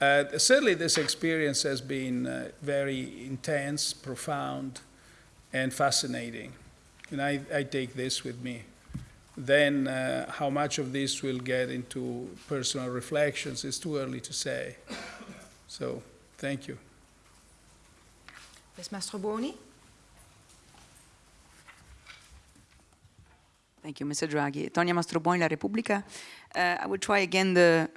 Uh, certainly, this experience has been uh, very intense, profound, and fascinating. And I, I take this with me. Then uh, how much of this will get into personal reflections is too early to say. So thank you. Ms. Mastrobuoni? Thank you, Mr. Draghi. Tonia Mastrobuoni, La Repubblica. Uh, I will try again the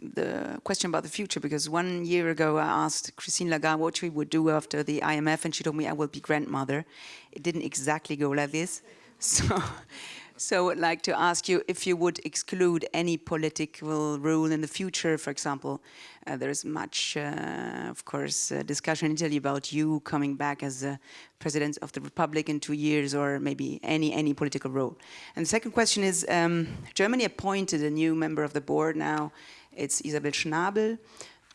the question about the future because one year ago I asked Christine Lagarde what she would do after the IMF, and she told me I will be grandmother. It didn't exactly go like this, <laughs> so. So I'd like to ask you if you would exclude any political role in the future, for example. Uh, there is much, uh, of course, uh, discussion in Italy about you coming back as president of the republic in two years or maybe any, any political role. And the second question is, um, Germany appointed a new member of the board now. It's Isabel Schnabel.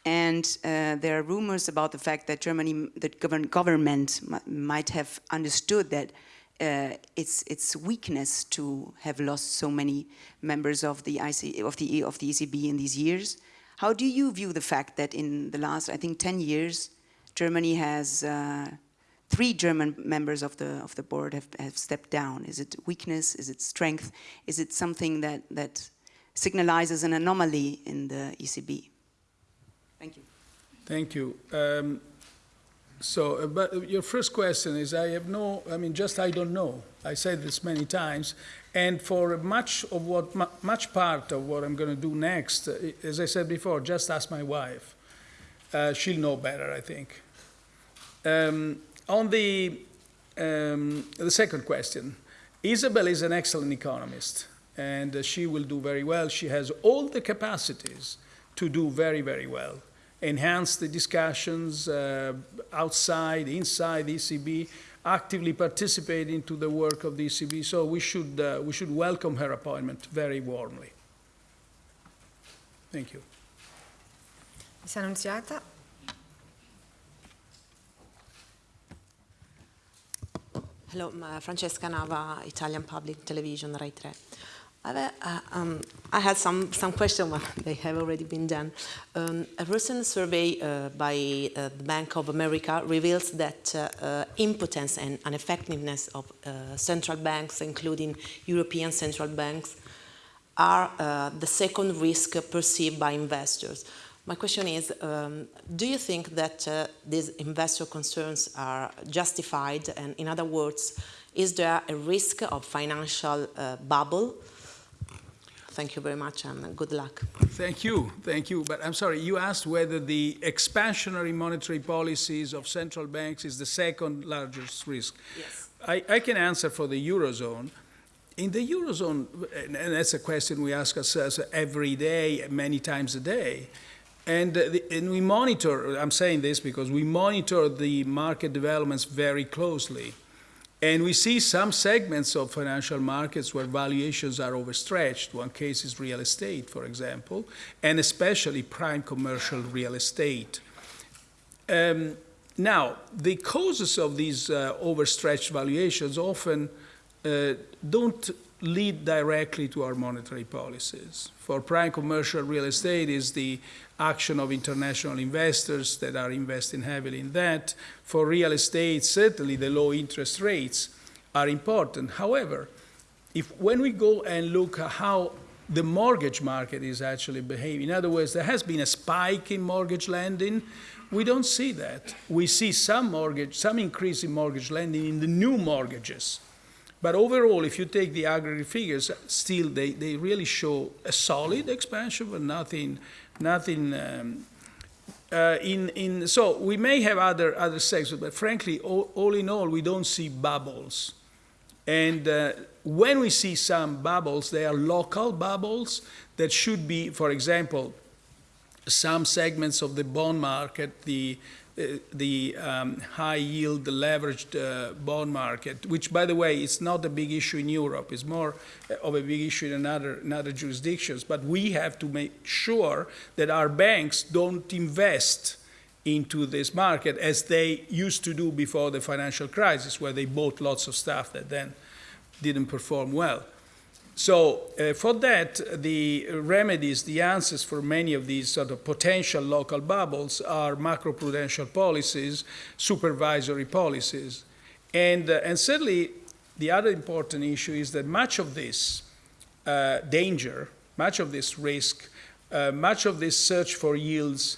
And uh, there are rumors about the fact that Germany, the government might have understood that uh, its its weakness to have lost so many members of the IC, of the of the ECB in these years. How do you view the fact that in the last, I think, 10 years, Germany has uh, three German members of the of the board have, have stepped down? Is it weakness? Is it strength? Is it something that that signalizes an anomaly in the ECB? Thank you. Thank you. Um, so, uh, but your first question is, I have no, I mean, just I don't know. I said this many times, and for much of what, much part of what I'm going to do next, uh, as I said before, just ask my wife. Uh, she'll know better, I think. Um, on the um, the second question, Isabel is an excellent economist, and uh, she will do very well. She has all the capacities to do very, very well enhance the discussions uh, outside, inside the ECB, actively participate into the work of the ECB. So we should, uh, we should welcome her appointment very warmly. Thank you. Miss Annunziata. Hello, Francesca Nava, Italian Public Television, Rai 3. Uh, um, I had some, some questions, <laughs> but they have already been done. Um, a recent survey uh, by uh, the Bank of America reveals that uh, uh, impotence and ineffectiveness of uh, central banks, including European central banks, are the second risk perceived by investors. My question is, um, do you think that these investor concerns are justified? And in other words, is there a risk of financial bubble? Thank you very much and good luck. Thank you, thank you. But I'm sorry, you asked whether the expansionary monetary policies of central banks is the second largest risk. Yes. I, I can answer for the Eurozone. In the Eurozone, and that's a question we ask ourselves every day, many times a day, and, uh, the, and we monitor, I'm saying this because we monitor the market developments very closely. And we see some segments of financial markets where valuations are overstretched. One case is real estate, for example, and especially prime commercial real estate. Um, now, the causes of these uh, overstretched valuations often uh, don't lead directly to our monetary policies. For prime commercial real estate is the action of international investors that are investing heavily in that. For real estate, certainly the low interest rates are important. However, if when we go and look at how the mortgage market is actually behaving, in other words, there has been a spike in mortgage lending, we don't see that. We see some mortgage, some increase in mortgage lending in the new mortgages. But overall, if you take the aggregate figures, still they, they really show a solid expansion, but nothing nothing. Um, uh, in, in, so we may have other, other sectors, but frankly, all, all in all, we don't see bubbles. And uh, when we see some bubbles, they are local bubbles that should be, for example, some segments of the bond market, the the um, high yield leveraged uh, bond market, which, by the way, is not a big issue in Europe. It's more uh, of a big issue in other, in other jurisdictions. But we have to make sure that our banks don't invest into this market as they used to do before the financial crisis, where they bought lots of stuff that then didn't perform well. So uh, for that, the remedies, the answers for many of these sort of potential local bubbles are macroprudential policies, supervisory policies. And, uh, and certainly the other important issue is that much of this uh, danger, much of this risk, uh, much of this search for yields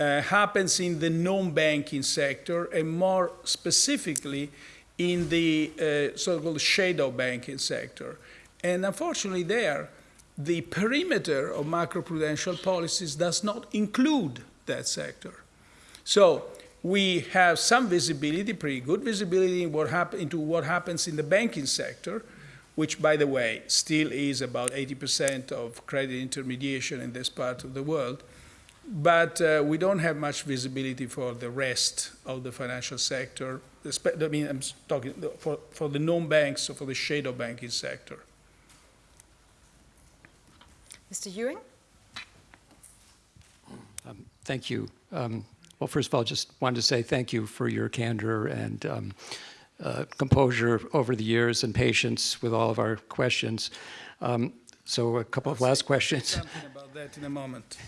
uh, happens in the non-banking sector and more specifically in the uh, so-called shadow banking sector. And unfortunately, there, the perimeter of macroprudential policies does not include that sector. So we have some visibility, pretty good visibility in what into what happens in the banking sector, which, by the way, still is about 80% of credit intermediation in this part of the world. But uh, we don't have much visibility for the rest of the financial sector. I mean, I'm talking for, for the non-banks or for the shadow banking sector. Mr. Ewing? Um, thank you. Um, well, first of all, just wanted to say thank you for your candor and um, uh, composure over the years and patience with all of our questions. Um, so a couple of last questions. Something about that in a moment.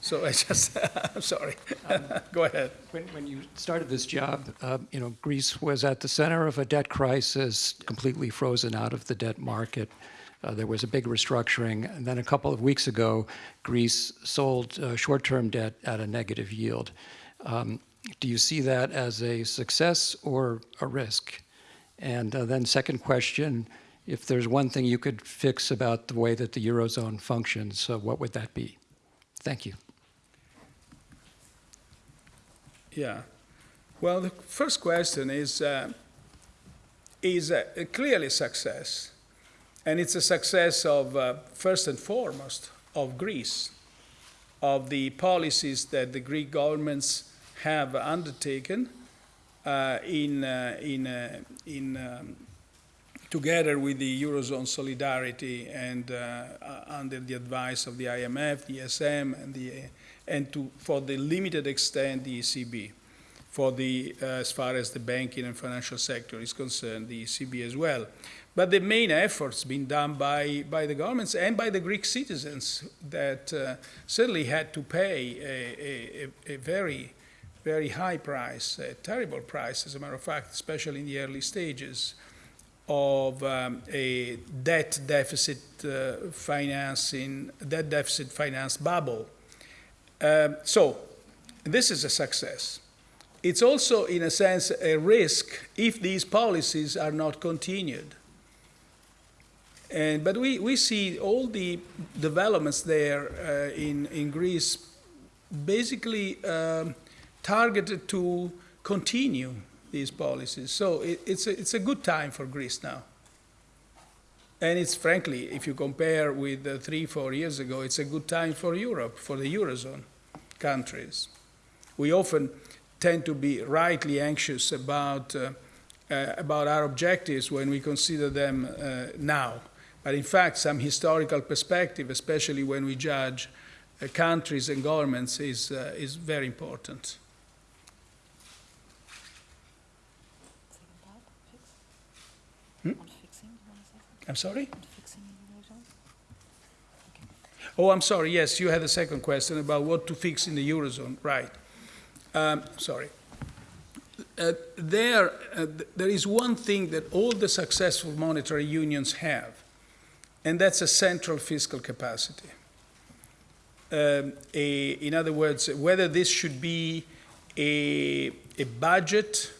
So I just, <laughs> I'm sorry. <laughs> Go ahead. When, when, you started this job, uh, you know, Greece was at the center of a debt crisis, completely frozen out of the debt market. Uh, there was a big restructuring. And then a couple of weeks ago, Greece sold uh, short-term debt at a negative yield. Um, do you see that as a success or a risk? And uh, then second question, if there's one thing you could fix about the way that the Eurozone functions, uh, what would that be? Thank you. Yeah. Well, the first question is, uh, is clearly success. And it's a success of, uh, first and foremost, of Greece, of the policies that the Greek governments have undertaken uh, in, uh, in, uh, in um, together with the Eurozone solidarity and uh, under the advice of the IMF, the ESM, and, the, and to, for the limited extent, the ECB. For the, as far as the banking and financial sector is concerned, the ECB as well. But the main efforts been done by, by the governments and by the Greek citizens that uh, certainly had to pay a, a, a, very, very high price, a terrible price, as a matter of fact, especially in the early stages of um, a debt deficit uh, financing, debt deficit finance bubble. Um, so this is a success. It's also, in a sense, a risk if these policies are not continued. And, but we, we see all the developments there uh, in, in Greece basically um, targeted to continue these policies. So it, it's, a, it's a good time for Greece now. And it's frankly, if you compare with uh, three, four years ago, it's a good time for Europe, for the Eurozone countries. We often tend to be rightly anxious about, uh, uh, about our objectives when we consider them uh, now. But in fact, some historical perspective, especially when we judge uh, countries and governments, is, uh, is very important. Hmm? I'm sorry? Oh, I'm sorry. Yes, you had a second question about what to fix in the Eurozone. Right. Um, sorry. Uh, there, uh, th there is one thing that all the successful monetary unions have, and that's a central fiscal capacity. Um, a, in other words, whether this should be a, a budget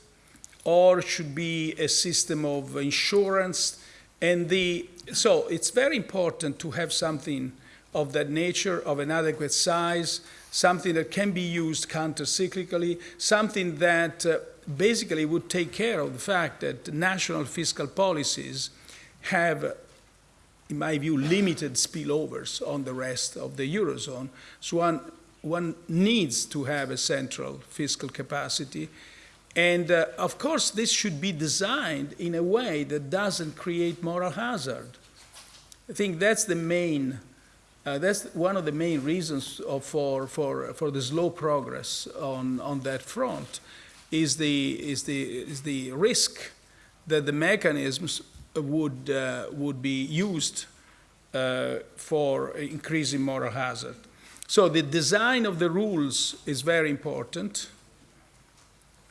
or should be a system of insurance, and the so it's very important to have something of that nature, of an adequate size, something that can be used counter-cyclically, something that uh, basically would take care of the fact that national fiscal policies have in my view, limited spillovers on the rest of the Eurozone. So one, one needs to have a central fiscal capacity. And uh, of course, this should be designed in a way that doesn't create moral hazard. I think that's the main, uh, that's one of the main reasons of, for, for, for the slow progress on, on that front is the, is, the, is the risk that the mechanisms would, uh, would be used uh, for increasing moral hazard. So the design of the rules is very important.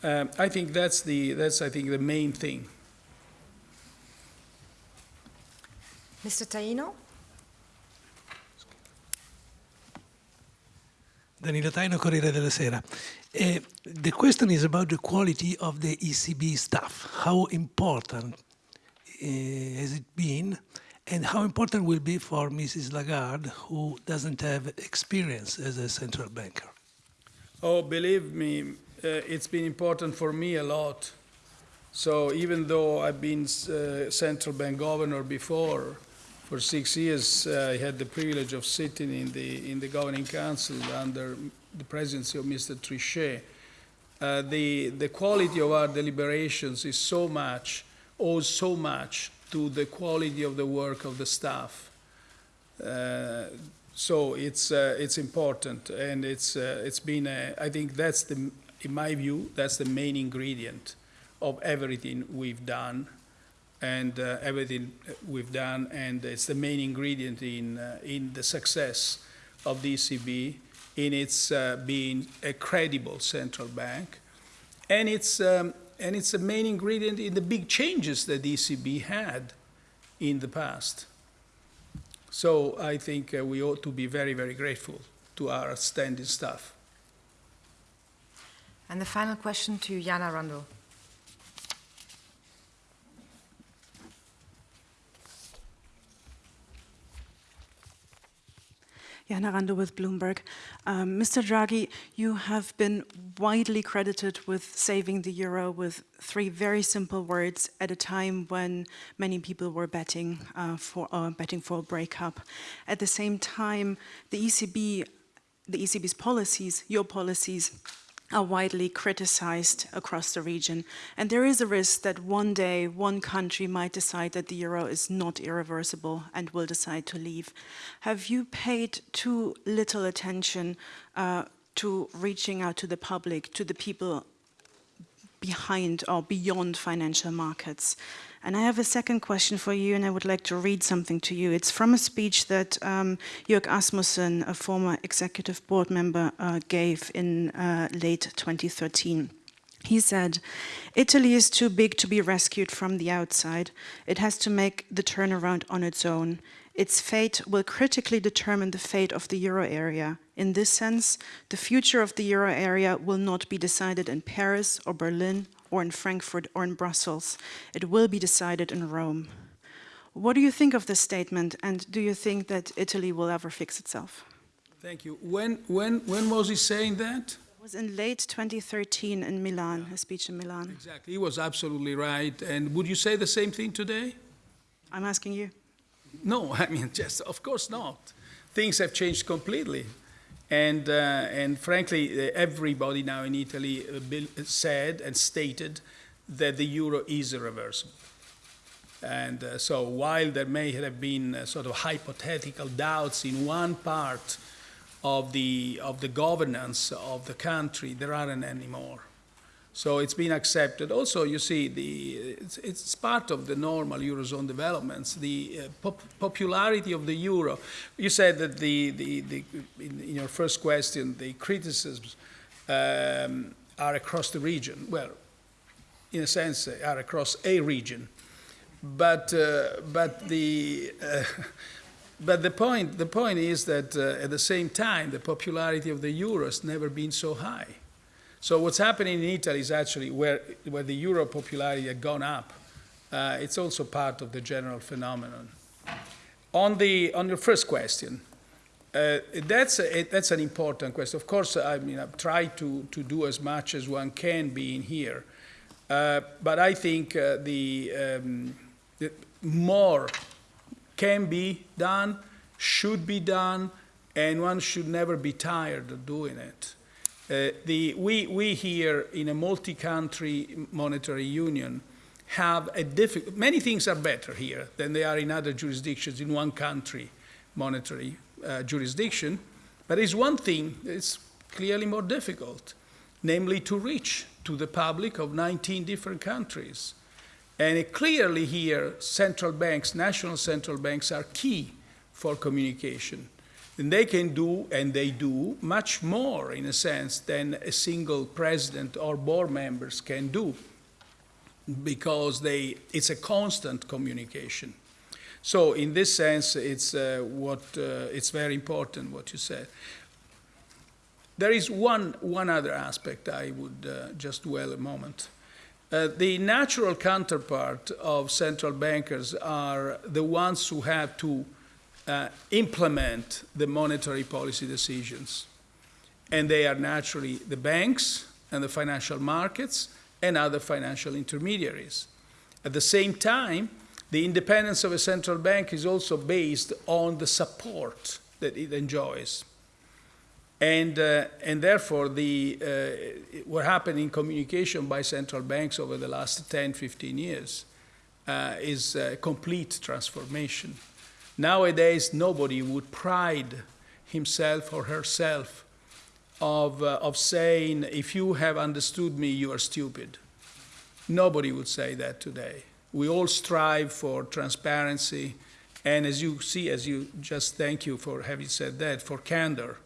Um, I think that's the that's I think the main thing. Mr. Taino. Danilo Taino, Corriere della Sera. Uh, the question is about the quality of the ECB staff. How important has it been? and how important will be for Mrs. Lagarde, who doesn't have experience as a central banker? Oh, believe me, uh, it's been important for me a lot. So even though I've been uh, central bank governor before, for six years, uh, I had the privilege of sitting in the in the governing council under the presidency of Mr. Trichet. Uh, the the quality of our deliberations is so much, owes so much to the quality of the work of the staff. Uh, so it's uh, it's important, and it's uh, it's been a, I think that's the in my view that's the main ingredient of everything we've done, and uh, everything we've done, and it's the main ingredient in uh, in the success of the ECB in its uh, being a credible central bank, and it's um, and it's a main ingredient in the big changes that the ECB had in the past. So I think uh, we ought to be very, very grateful to our outstanding staff. And the final question to Jana Randow. Jana Randow with Bloomberg. Um, Mr. Draghi, you have been widely credited with saving the euro with three very simple words at a time when many people were betting uh, for uh, betting for a breakup. At the same time, the ECB, the ECB's policies, your policies, are widely criticized across the region. And there is a risk that one day one country might decide that the euro is not irreversible and will decide to leave. Have you paid too little attention uh, to reaching out to the public, to the people behind or beyond financial markets? And I have a second question for you, and I would like to read something to you. It's from a speech that um, Jörg Asmussen, a former executive board member, uh, gave in uh, late 2013. He said, Italy is too big to be rescued from the outside. It has to make the turnaround on its own. Its fate will critically determine the fate of the euro area. In this sense, the future of the euro area will not be decided in Paris or Berlin or in Frankfurt or in Brussels. It will be decided in Rome. What do you think of this statement, and do you think that Italy will ever fix itself? Thank you. When, when, when was he saying that? It was in late 2013 in Milan, a speech in Milan. Exactly. He was absolutely right. And would you say the same thing today? I'm asking you. No, <laughs> I mean, just of course not. Things have changed completely. And, uh, and frankly, uh, everybody now in Italy uh, said and stated that the euro is irreversible. And uh, so while there may have been uh, sort of hypothetical doubts in one part of the, of the governance of the country, there aren't any more. So it's been accepted. Also, you see, the, it's, it's part of the normal Eurozone developments, the uh, pop popularity of the euro. You said that the, the, the in, in, your first question, the criticisms um, are across the region. Well, in a sense, they are across a region. But, uh, but, the, uh, <laughs> but the, point, the point is that uh, at the same time, the popularity of the euro has never been so high. So what's happening in Italy is actually where, where the euro popularity had gone up. Uh, it's also part of the general phenomenon. On, the, on your first question, uh, that's, a, that's an important question. Of course, I mean, I've tried to, to do as much as one can be in here. Uh, but I think uh, the, um, the more can be done, should be done, and one should never be tired of doing it. Uh, the, we, we here in a multi-country monetary union have a difficult, many things are better here than they are in other jurisdictions in one country monetary uh, jurisdiction, but it's one thing that's clearly more difficult, namely to reach to the public of 19 different countries. And clearly here, central banks, national central banks are key for communication. They can do, and they do, much more, in a sense, than a single president or board members can do, because they, it's a constant communication. So in this sense, it's, uh, what, uh, it's very important what you said. There is one, one other aspect I would uh, just dwell a moment. Uh, the natural counterpart of central bankers are the ones who have to uh, implement the monetary policy decisions. And they are naturally the banks and the financial markets and other financial intermediaries. At the same time, the independence of a central bank is also based on the support that it enjoys. And, uh, and therefore, the, uh, what happened in communication by central banks over the last 10, 15 years uh, is a complete transformation. Nowadays, nobody would pride himself or herself of, uh, of saying, if you have understood me, you are stupid. Nobody would say that today. We all strive for transparency, and as you see, as you just thank you for having said that, for candor.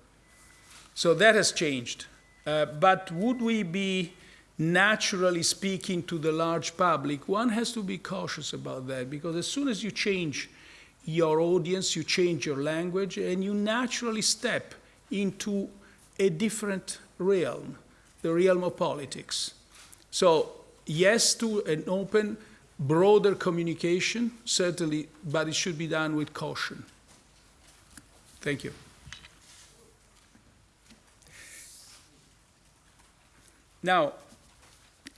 So that has changed. Uh, but would we be naturally speaking to the large public? One has to be cautious about that because as soon as you change your audience, you change your language, and you naturally step into a different realm, the realm of politics. So, yes to an open, broader communication, certainly, but it should be done with caution. Thank you. Now,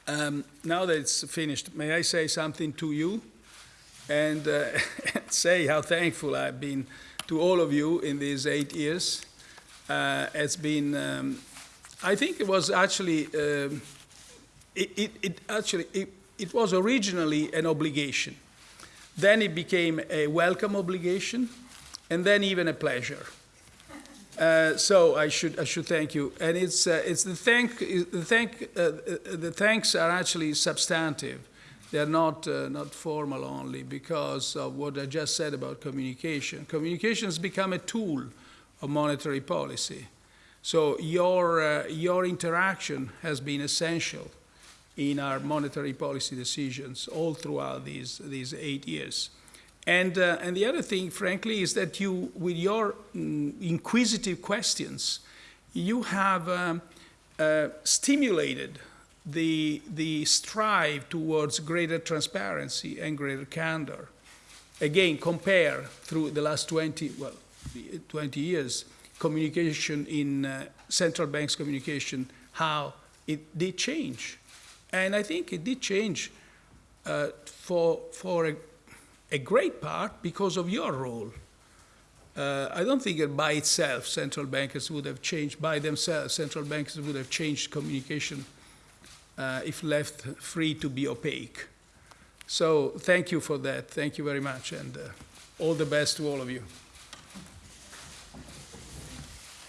um, now that it's finished, may I say something to you and uh, <laughs> say how thankful I've been to all of you in these eight years. Uh, it's been, um, I think it was actually, um, it, it, it, actually, it, it was originally an obligation. Then it became a welcome obligation, and then even a pleasure. Uh, so I should I should thank you, and it's uh, it's the thank the thank uh, the thanks are actually substantive. They're not uh, not formal only because of what I just said about communication. Communication has become a tool of monetary policy. So your uh, your interaction has been essential in our monetary policy decisions all throughout these these eight years. And, uh, and the other thing, frankly, is that you, with your mm, inquisitive questions, you have um, uh, stimulated the, the strive towards greater transparency and greater candor. Again, compare through the last 20, well, 20 years, communication in uh, central banks communication, how it did change. And I think it did change uh, for, for a a great part because of your role. Uh, I don't think that by itself central bankers would have changed, by themselves, central bankers would have changed communication uh, if left free to be opaque. So thank you for that. Thank you very much, and uh, all the best to all of you.